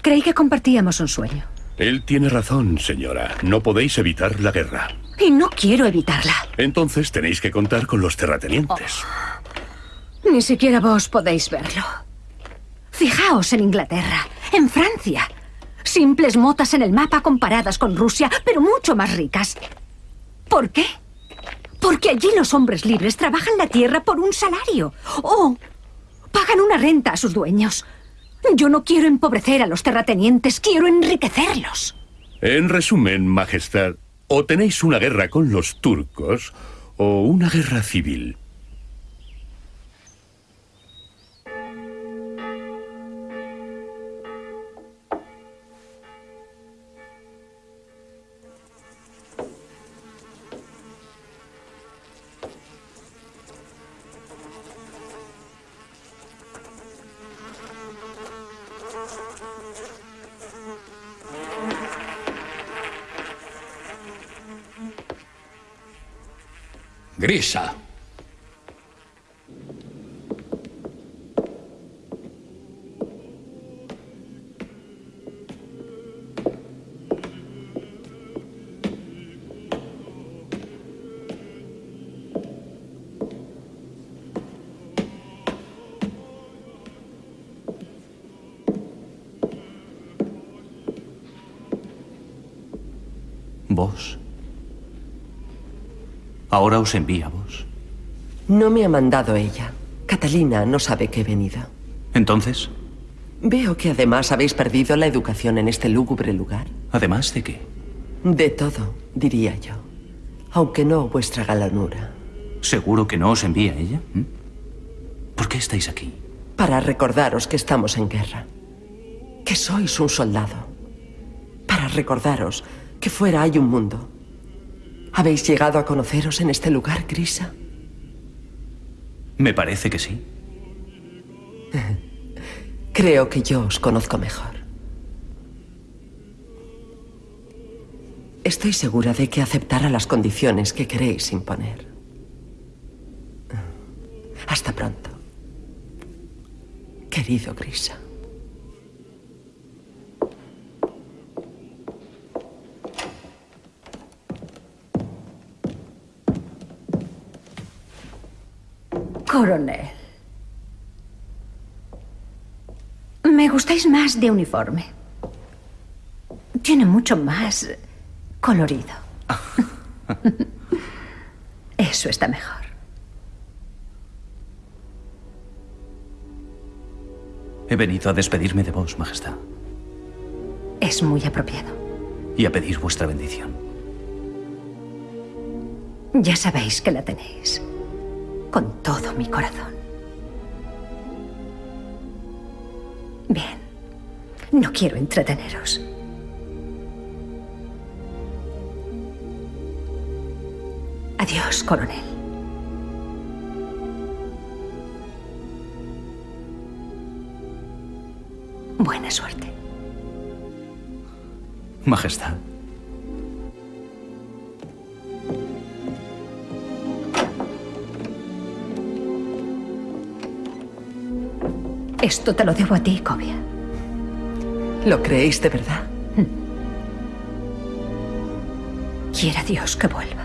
Creí que compartíamos un sueño. Él tiene razón, señora. No podéis evitar la guerra. Y no quiero evitarla. Entonces tenéis que contar con los terratenientes. Ni siquiera vos podéis verlo. Fijaos en Inglaterra, en Francia. Simples motas en el mapa comparadas con Rusia, pero mucho más ricas. ¿Por qué? Porque allí los hombres libres trabajan la tierra por un salario. O pagan una renta a sus dueños. Yo no quiero empobrecer a los terratenientes, quiero enriquecerlos. En resumen, Majestad, o tenéis una guerra con los turcos o una guerra civil. Grisa. ¿Vos? Ahora os envía vos. No me ha mandado ella. Catalina no sabe que he venido. Entonces, Veo que además habéis perdido la educación en este lúgubre lugar. ¿además de qué? De todo, diría yo. Aunque no vuestra galanura. ¿Seguro que no os envía ella? ¿Mm? ¿Por qué estáis aquí? Para recordaros que estamos en guerra. Que sois un soldado. Para recordaros que fuera hay un mundo. ¿Habéis llegado a conoceros en este lugar, Grisa? Me parece que sí. Creo que yo os conozco mejor. Estoy segura de que aceptará las condiciones que queréis imponer. Hasta pronto. Querido Grisa. Coronel. Me gustáis más de uniforme. Tiene mucho más colorido. Eso está mejor. He venido a despedirme de vos, Majestad, Es muy apropiado. y a pedir vuestra bendición. Ya sabéis que la tenéis. Con todo mi corazón. Bien. No quiero entreteneros. Adiós, coronel. Buena suerte. Majestad. Esto te lo debo a ti, Cobia. ¿Lo creéis de verdad? Quiera Dios que vuelva.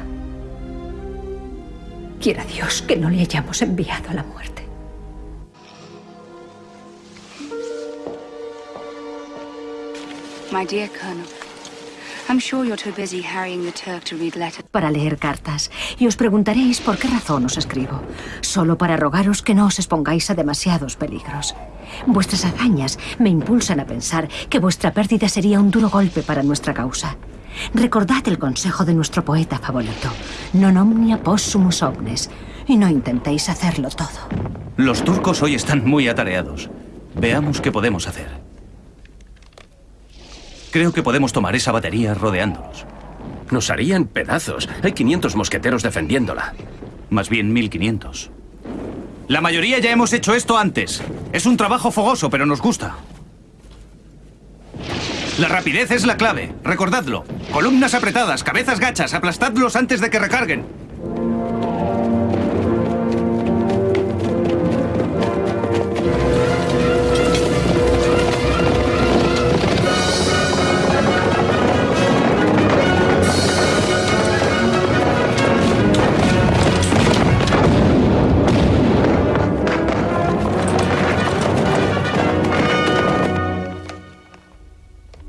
Quiera Dios que no le hayamos enviado a la muerte. My dear Colonel, Para leer cartas. Y os preguntaréis por qué razón os escribo. Solo para rogaros que no os expongáis a demasiados peligros. Vuestras hazañas me impulsan a pensar que vuestra pérdida sería un duro golpe para nuestra causa. Recordad el consejo de nuestro poeta favorito. Non omnia possumus omnes. Y no intentéis hacerlo todo. Los turcos hoy están muy atareados. Veamos qué podemos hacer. Creo que podemos tomar esa batería rodeándolos. Nos harían pedazos. Hay 500 mosqueteros defendiéndola. Más bien 1500. La mayoría ya hemos hecho esto antes. Es un trabajo fogoso, pero nos gusta. La rapidez es la clave. Recordadlo. Columnas apretadas, cabezas gachas, aplastadlos antes de que recarguen.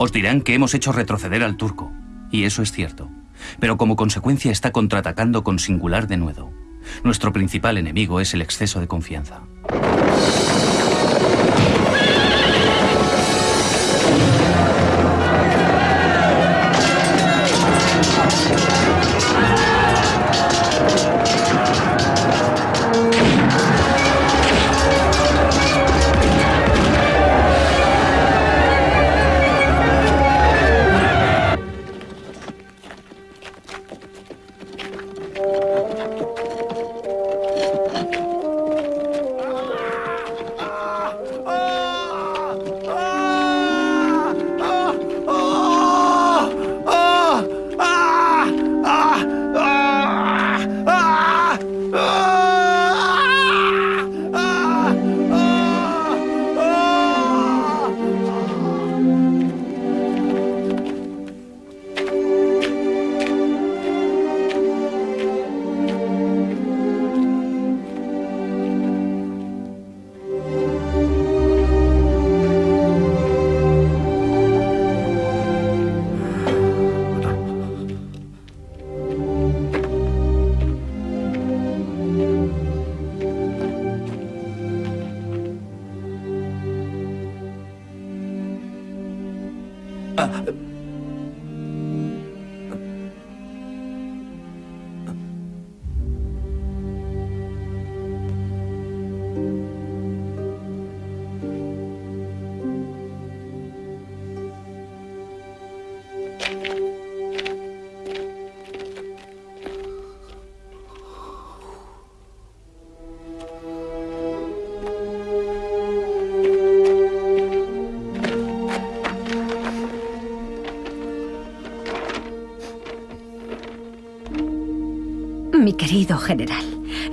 Os dirán que hemos hecho retroceder al turco, y eso es cierto. Pero como consecuencia está contraatacando con singular denuedo. Nuestro principal enemigo es el exceso de confianza.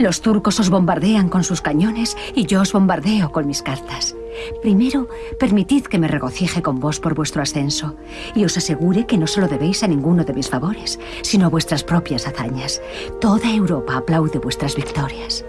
Los turcos os bombardean con sus cañones y yo os bombardeo con mis cartas. Primero, permitid que me regocije con vos por vuestro ascenso y os asegure que no solo debéis a ninguno de mis favores, sino a vuestras propias hazañas. Toda Europa aplaude vuestras victorias.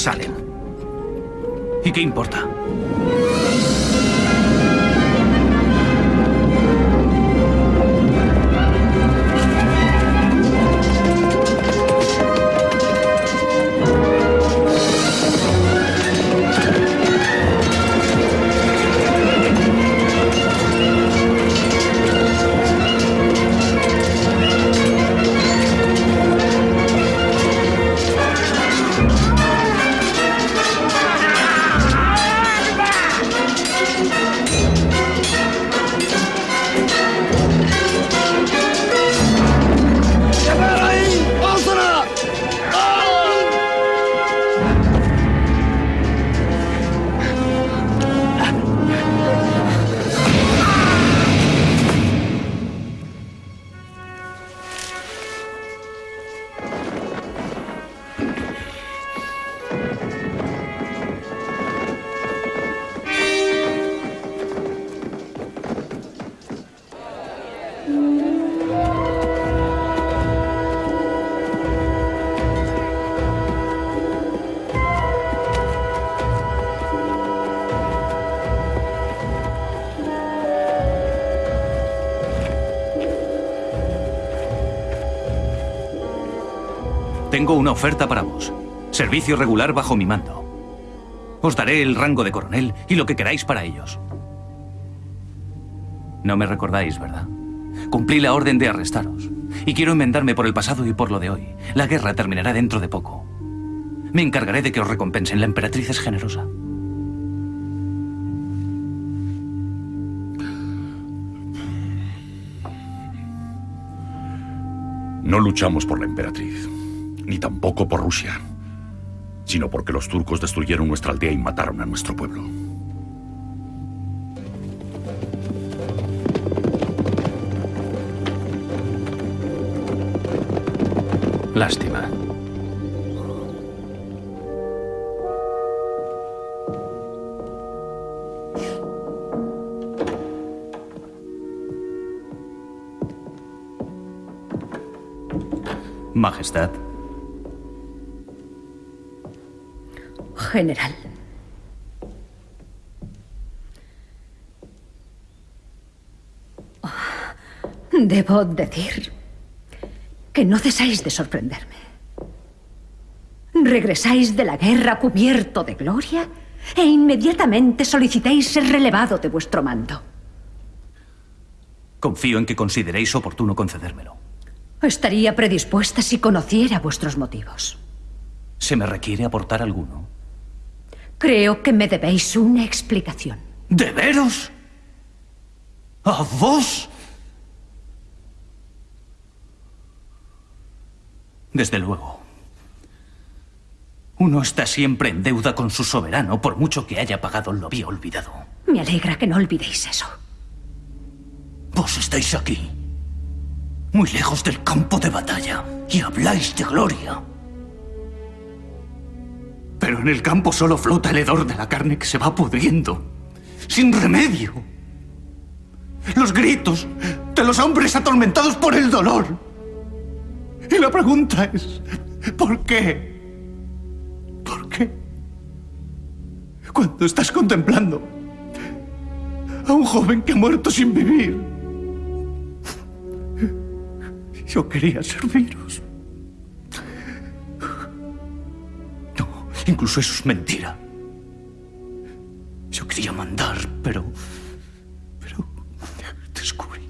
Salen? ¿Y qué importa? Oferta para vos. Servicio regular bajo mi mando. Os daré el rango de coronel y lo que queráis para ellos. No me recordáis, ¿verdad? Cumplí la orden de arrestaros. Y quiero enmendarme por el pasado y por lo de hoy. La guerra terminará dentro de poco. Me encargaré de que os recompensen. La emperatriz es generosa. No luchamos por la emperatriz, tampoco por Rusia, sino porque los turcos destruyeron nuestra aldea y mataron a nuestro pueblo. Lástima. Majestad. General. Debo decir que no cesáis de sorprenderme. Regresáis de la guerra cubierto de gloria e inmediatamente solicitáis ser relevado de vuestro mando. Confío en que consideréis oportuno concedérmelo. Estaría predispuesta si conociera vuestros motivos. ¿Se me requiere aportar alguno? Creo que me debéis una explicación. ¿De veros? ¿A vos? Desde luego. Uno está siempre en deuda con su soberano, por mucho que haya pagado lo había olvidado. Me alegra que no olvidéis eso. Vos estáis aquí, muy lejos del campo de batalla, y habláis de gloria. Pero en el campo solo flota el hedor de la carne que se va pudriendo, sin remedio. Los gritos de los hombres atormentados por el dolor. Y la pregunta es, ¿por qué? ¿Por qué? Cuando estás contemplando a un joven que ha muerto sin vivir. Yo quería serviros. Incluso eso es mentira. Yo quería mandar, pero... Pero... Descubrí.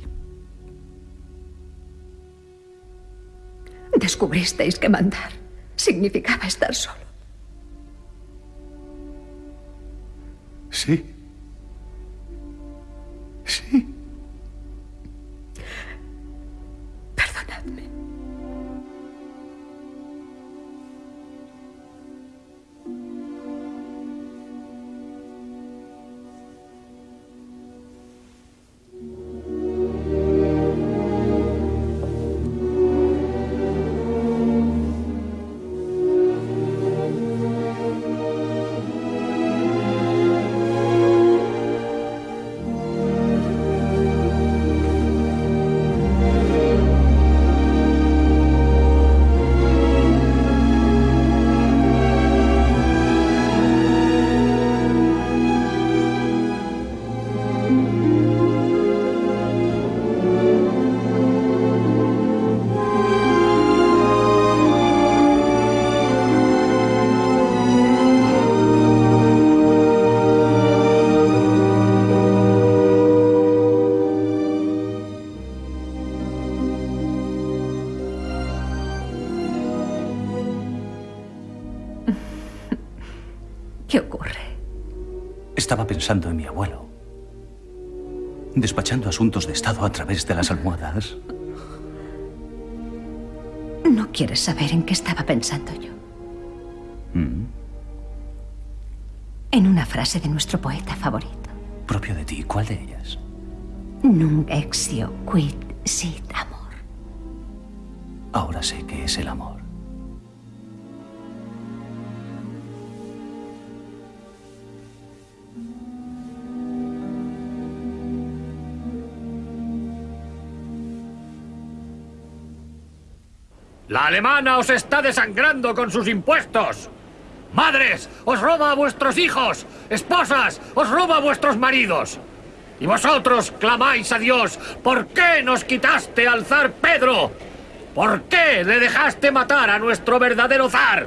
Descubristeis que mandar significaba estar solo. Sí. Sí. Pensando en mi abuelo. Despachando asuntos de Estado a través de las almohadas. No quieres saber en qué estaba pensando yo. Mm, En una frase de nuestro poeta favorito. propio de ti. ¿Cuál de ellas? Nunc exio quid sit amor. Ahora sé qué es el amor. La alemana os está desangrando con sus impuestos. Madres, os roba a vuestros hijos. Esposas, os roba a vuestros maridos. Y vosotros clamáis a Dios, ¿por qué nos quitaste al zar Pedro? ¿Por qué le dejaste matar a nuestro verdadero zar?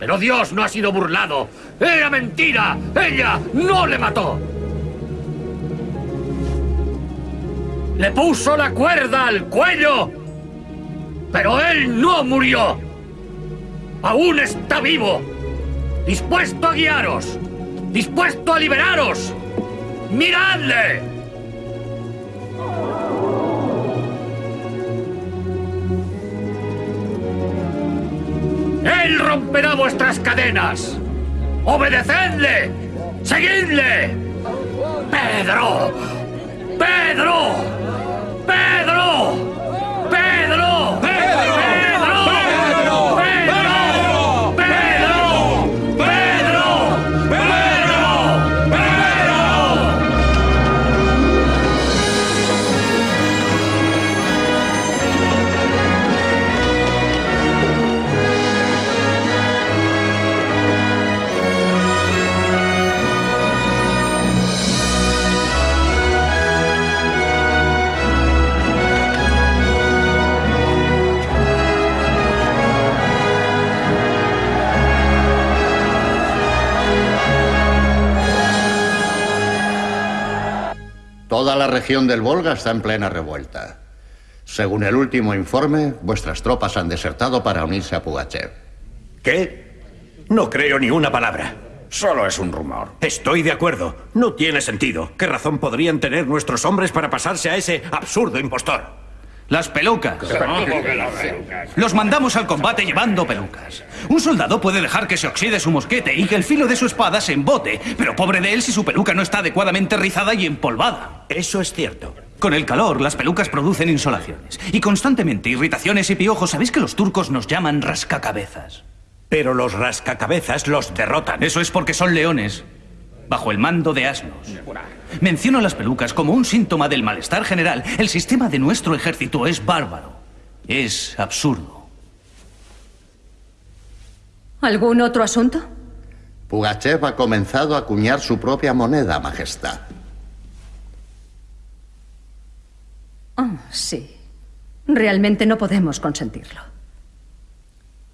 Pero Dios no ha sido burlado. Era mentira. Ella no le mató. Le puso la cuerda al cuello. Pero él no murió. Aún está vivo. Dispuesto a guiaros. Dispuesto a liberaros. ¡Miradle! Él romperá vuestras cadenas. ¡Obedecedle! ¡Seguidle! ¡Pedro! ¡Pedro! ¡Pedro! Toda la región del Volga está en plena revuelta. Según el último informe, vuestras tropas han desertado para unirse a Pugachev. ¿Qué? No creo ni una palabra. Solo es un rumor. Estoy de acuerdo. No tiene sentido. ¿Qué razón podrían tener nuestros hombres para pasarse a ese absurdo impostor? Las pelucas. Los mandamos al combate llevando pelucas. Un soldado puede dejar que se oxide su mosquete y que el filo de su espada se embote, pero pobre de él si su peluca no está adecuadamente rizada y empolvada. Eso es cierto. Con el calor, las pelucas producen insolaciones y constantemente irritaciones y piojos. ¿Sabéis que los turcos nos llaman rascacabezas? Pero los rascacabezas los derrotan. Eso es porque son leones, bajo el mando de asnos. Menciono las pelucas como un síntoma del malestar general. El sistema de nuestro ejército es bárbaro. Es absurdo. ¿Algún otro asunto? Pugachev ha comenzado a acuñar su propia moneda, Majestad. Oh, sí. Realmente no podemos consentirlo.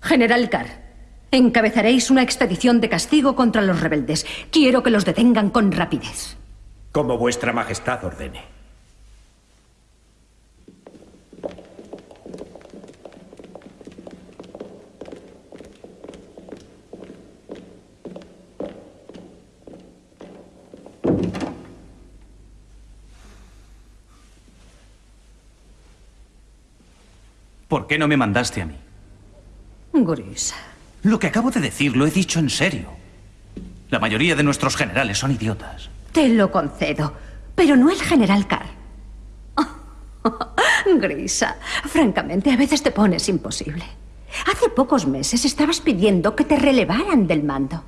General Carr, encabezaréis una expedición de castigo contra los rebeldes. Quiero que los detengan con rapidez. Como vuestra majestad ordene. ¿Por qué no me mandaste a mí? Gurisa. Lo que acabo de decir lo he dicho en serio. La mayoría de nuestros generales son idiotas. Te lo concedo, pero no el general Carr. Grisa, francamente, a veces te pones imposible. Hace pocos meses estabas pidiendo que te relevaran del mando.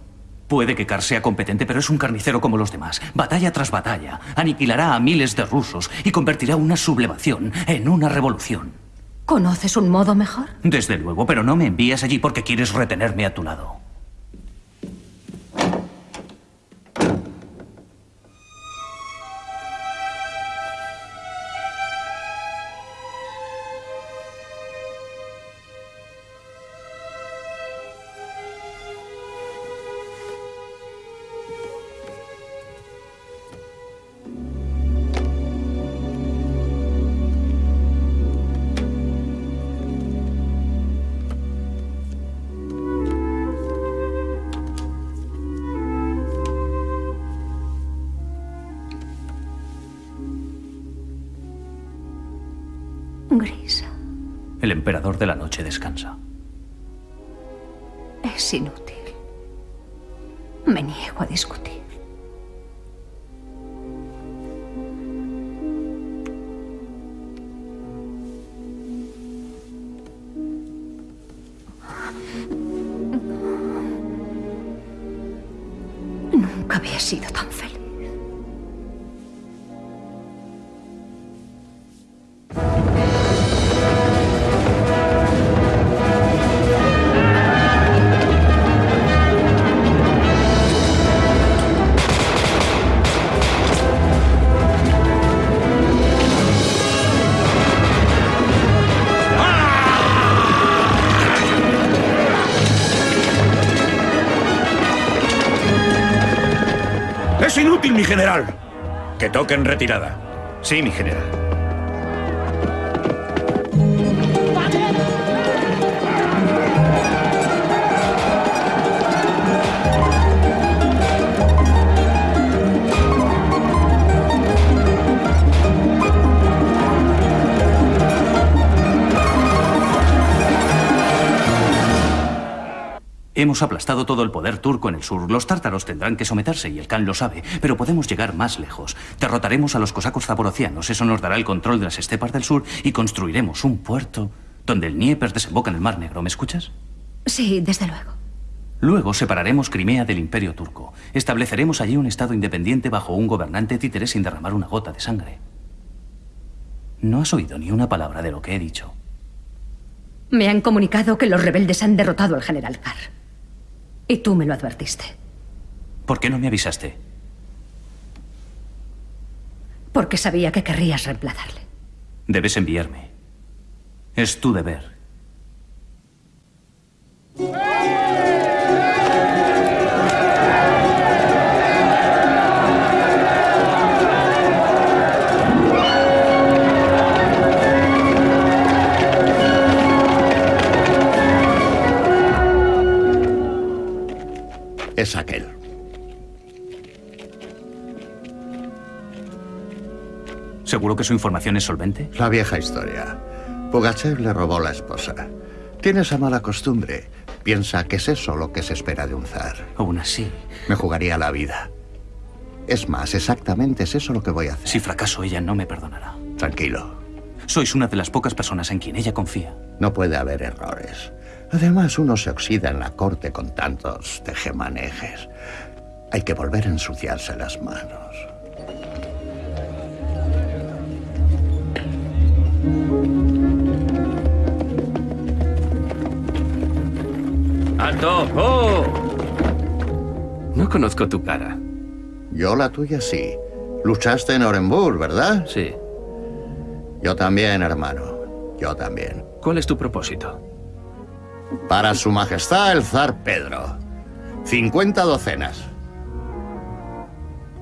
Puede que Carr sea competente, pero es un carnicero como los demás. Batalla tras batalla, aniquilará a miles de rusos y convertirá una sublevación en una revolución. ¿Conoces un modo mejor? Desde luego, pero no me envías allí porque quieres retenerme a tu lado. El emperador de la noche descansa. es inútil. Me niego a discutir. Que toquen retirada. Sí, mi general. Hemos aplastado todo el poder turco en el sur. Los tártaros tendrán que someterse y el Khan lo sabe, pero podemos llegar más lejos. Derrotaremos a los cosacos zaporocianos, eso nos dará el control de las estepas del sur y construiremos un puerto donde el Dnieper desemboca en el Mar Negro. ¿Me escuchas? Sí, desde luego. Luego separaremos Crimea del Imperio turco. Estableceremos allí un Estado independiente bajo un gobernante títere sin derramar una gota de sangre. No has oído ni una palabra de lo que he dicho. Me han comunicado que los rebeldes han derrotado al general Carr. Y tú me lo advertiste. ¿Por qué no me avisaste? Porque sabía que querrías reemplazarle. Debes enviarme. Es tu deber. Es aquel. ¿Seguro que su información es solvente? La vieja historia. Pugachev le robó la esposa. Tiene esa mala costumbre. Piensa que es eso lo que se espera de un zar. Aún así. Me jugaría la vida. Es más, exactamente es eso lo que voy a hacer. Si fracaso, ella no me perdonará. Tranquilo. Sois una de las pocas personas en quien ella confía. No puede haber errores. Además, uno se oxida en la corte con tantos tejemanejes. Hay que volver a ensuciarse las manos. ¡Alto! ¡Oh! No conozco tu cara. Yo la tuya sí. Luchaste en Orenburg, ¿verdad? Sí. Yo también, hermano. Yo también. ¿Cuál es tu propósito? Para su majestad el zar Pedro. 50 docenas.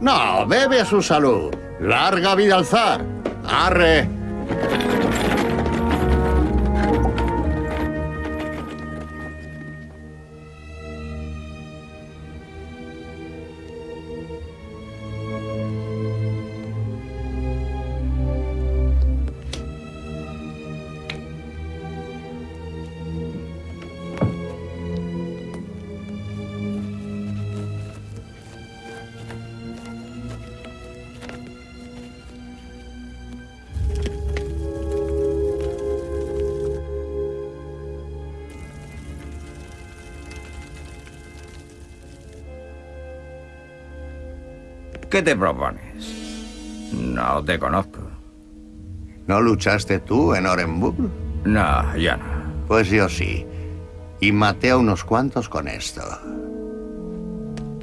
No, bebe a su salud. Larga vida al zar. Arre. ¿Qué te propones? No te conozco. ¿No luchaste tú en Orenburg? No, ya no. Pues yo sí. Y maté a unos cuantos con esto.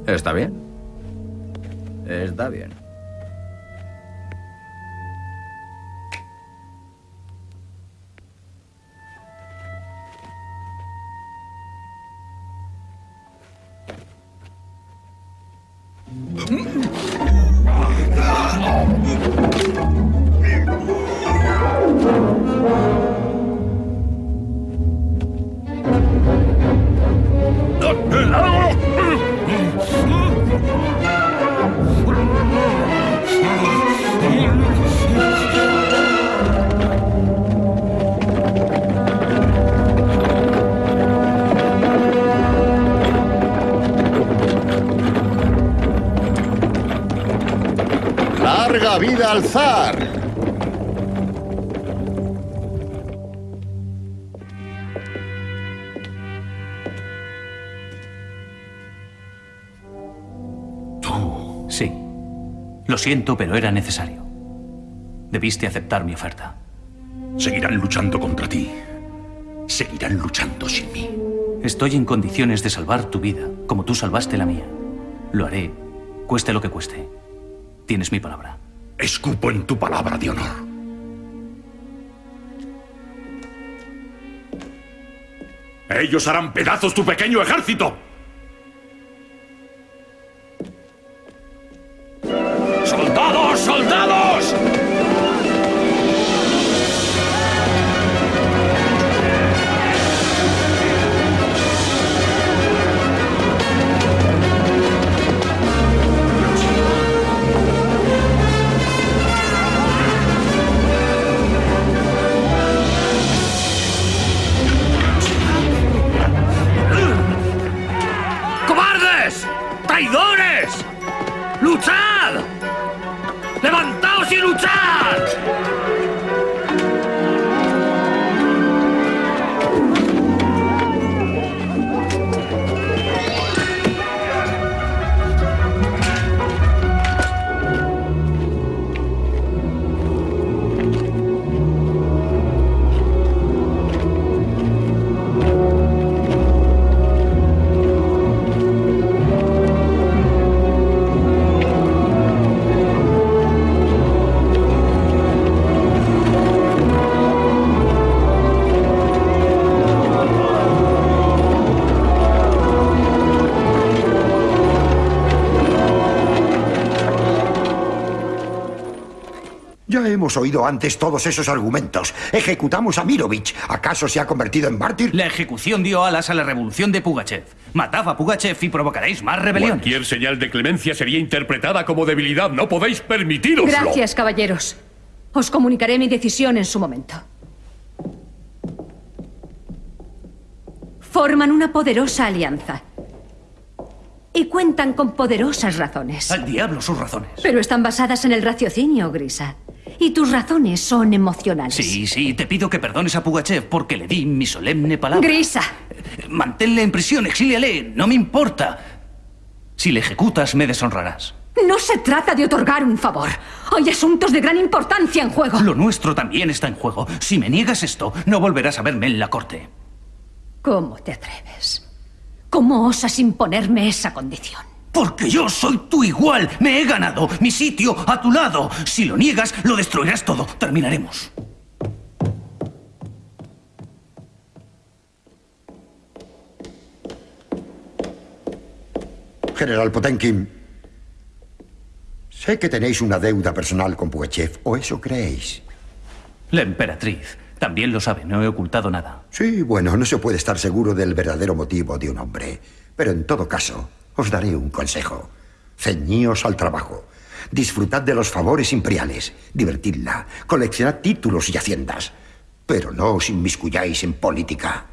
¿Está bien? Está bien. Lo siento, pero era necesario. Debiste aceptar mi oferta. Seguirán luchando contra ti. Seguirán luchando sin mí. Estoy en condiciones de salvar tu vida, como tú salvaste la mía. Lo haré, cueste lo que cueste. Tienes mi palabra. Escupo en tu palabra de honor. Ellos harán pedazos tu pequeño ejército. Hemos oído antes todos esos argumentos. Ejecutamos a Mirovich. ¿Acaso se ha convertido en mártir? La ejecución dio alas a la revolución de Pugachev. Matad a Pugachev y provocaréis más rebelión. Cualquier señal de clemencia sería interpretada como debilidad. No podéis permitiroslo. Gracias, caballeros. Os comunicaré mi decisión en su momento. Forman una poderosa alianza. Y cuentan con poderosas razones. Al diablo sus razones. Pero están basadas en el raciocinio, Grisa. Y tus razones son emocionales. Sí, sí, te pido que perdones a Pugachev porque le di mi solemne palabra. Grisa. Manténle en prisión, exíliale, no me importa. Si le ejecutas, me deshonrarás. No se trata de otorgar un favor. Hay asuntos de gran importancia en juego. Lo nuestro también está en juego. Si me niegas esto, no volverás a verme en la corte. ¿Cómo te atreves? ¿Cómo osas imponerme esa condición? Porque yo soy tu igual. Me he ganado mi sitio a tu lado. Si lo niegas, lo destruirás todo. Terminaremos. General Potenkin, sé que tenéis una deuda personal con Pugachev, o eso creéis. La emperatriz también lo sabe. No he ocultado nada. Sí, bueno, no se puede estar seguro del verdadero motivo de un hombre. Pero en todo caso, os daré un consejo. Ceñíos al trabajo. Disfrutad de los favores imperiales. Divertidla. Coleccionad títulos y haciendas. Pero no os inmiscuyáis en política.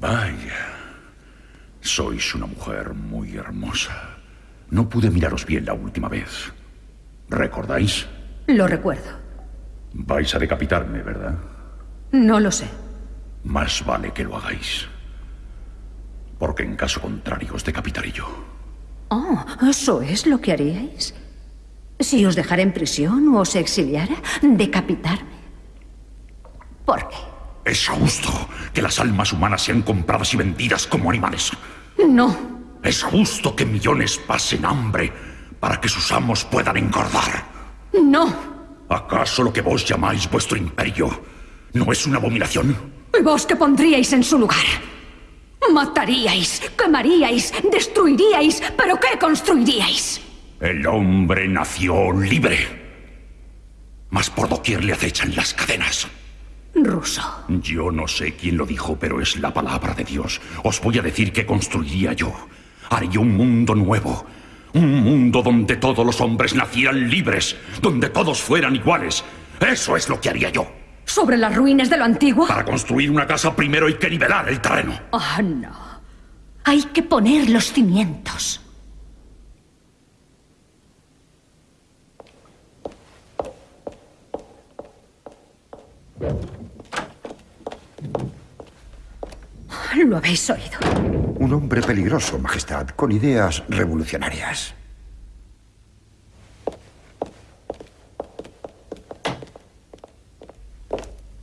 Vaya. Sois una mujer muy hermosa. No pude miraros bien la última vez. ¿Recordáis? Lo recuerdo. Vais a decapitarme, ¿verdad? No lo sé. Más vale que lo hagáis. Porque en caso contrario os decapitaré yo. Oh, ¿eso es lo que haríais? Si os dejara en prisión o os exiliara, decapitarme. ¿Por qué? Es justo que las almas humanas sean compradas y vendidas como animales. No. Es justo que millones pasen hambre para que sus amos puedan engordar. No. ¿Acaso lo que vos llamáis vuestro imperio no es una abominación? ¿Y vos qué pondríais en su lugar? Mataríais, quemaríais, destruiríais, pero ¿qué construiríais? El hombre nació libre. Mas por doquier le acechan las cadenas. Ruso. Yo no sé quién lo dijo, pero es la palabra de Dios. Os voy a decir que construiría yo. Haría un mundo nuevo. Un mundo donde todos los hombres nacieran libres, donde todos fueran iguales. Eso es lo que haría yo. ¿Sobre las ruinas de lo antiguo? Para construir una casa primero hay que nivelar el terreno. Ah, no. Hay que poner los cimientos. Lo habéis oído. Un hombre peligroso, Majestad, con ideas revolucionarias.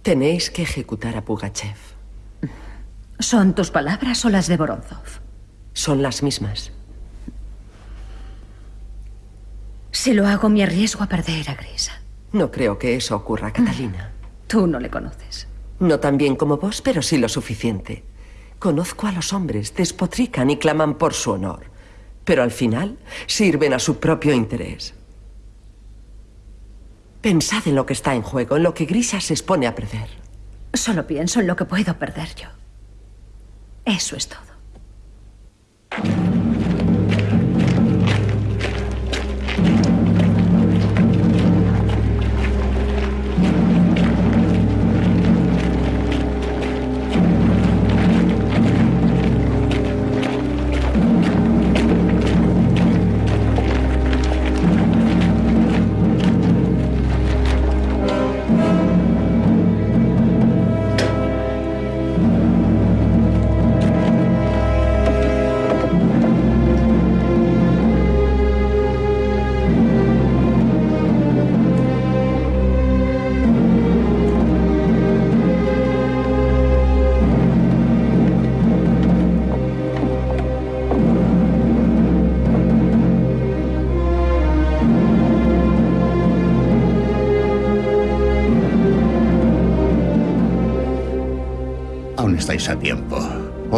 Tenéis que ejecutar a Pugachev. ¿Son tus palabras o las de Voronzov? Son las mismas. Si lo hago, me arriesgo a perder a Grisa. No creo que eso ocurra, Catalina. Tú no le conoces. No tan bien como vos, pero sí lo suficiente. Conozco a los hombres, despotrican y claman por su honor, pero al final sirven a su propio interés. Pensad en lo que está en juego, en lo que Grisa se expone a perder. Solo pienso en lo que puedo perder yo. Eso es todo.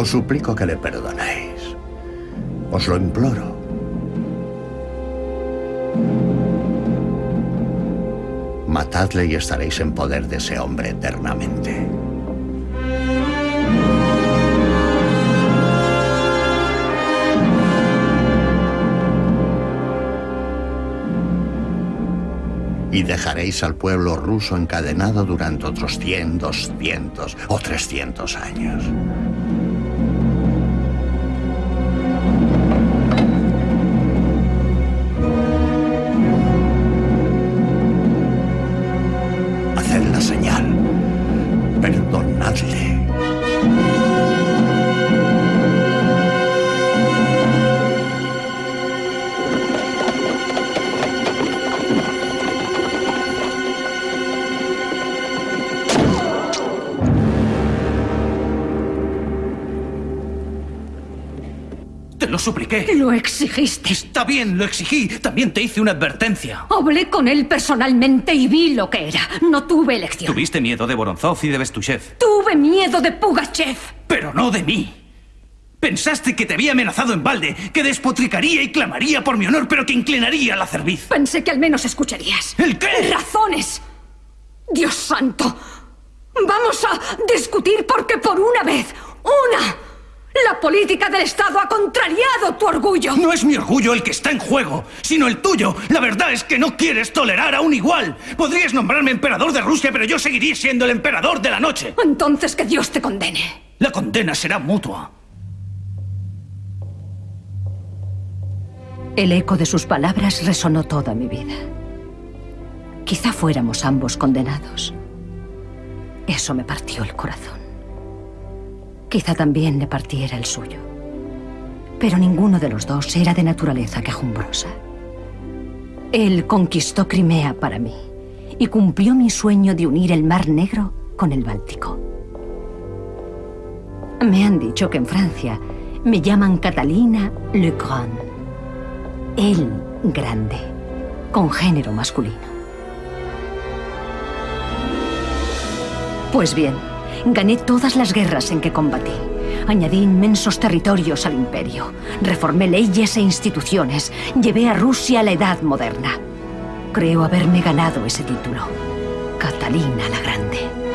Suplico que le perdonéis. Os lo imploro. Matadle y estaréis en poder de ese hombre eternamente. Y dejaréis al pueblo ruso encadenado durante otros 100, 200 o 300 años. Lo supliqué. Lo exigiste. Está bien, lo exigí. También te hice una advertencia. Hablé con él personalmente y vi lo que era. No tuve elección. Tuviste miedo de Voronzov y de Bestushev. Tuve miedo de Pugachev. Pero no de mí. Pensaste que te había amenazado en balde, que despotricaría y clamaría por mi honor, pero que inclinaría la cerviz. Pensé que al menos escucharías. ¿El qué? Razones. Dios santo. Vamos a discutir porque por una vez, una, la política del Estado ha contrariado tu orgullo. No es mi orgullo el que está en juego, sino el tuyo. La verdad es que no quieres tolerar a un igual. Podrías nombrarme emperador de Rusia, pero yo seguiría siendo el emperador de la noche. Entonces que Dios te condene. La condena será mutua. El eco de sus palabras resonó toda mi vida. Quizá fuéramos ambos condenados. Eso me partió el corazón. Quizá también le partiera el suyo. Pero ninguno de los dos era de naturaleza quejumbrosa. Él conquistó Crimea para mí y cumplió mi sueño de unir el Mar Negro con el Báltico. Me han dicho que en Francia me llaman Catalina Le Grand. El grande, con género masculino. Pues bien, Gané todas las guerras en que combatí. Añadí inmensos territorios al imperio. Reformé leyes e instituciones. Llevé a Rusia a la edad moderna. Creo haberme ganado ese título. Catalina la Grande.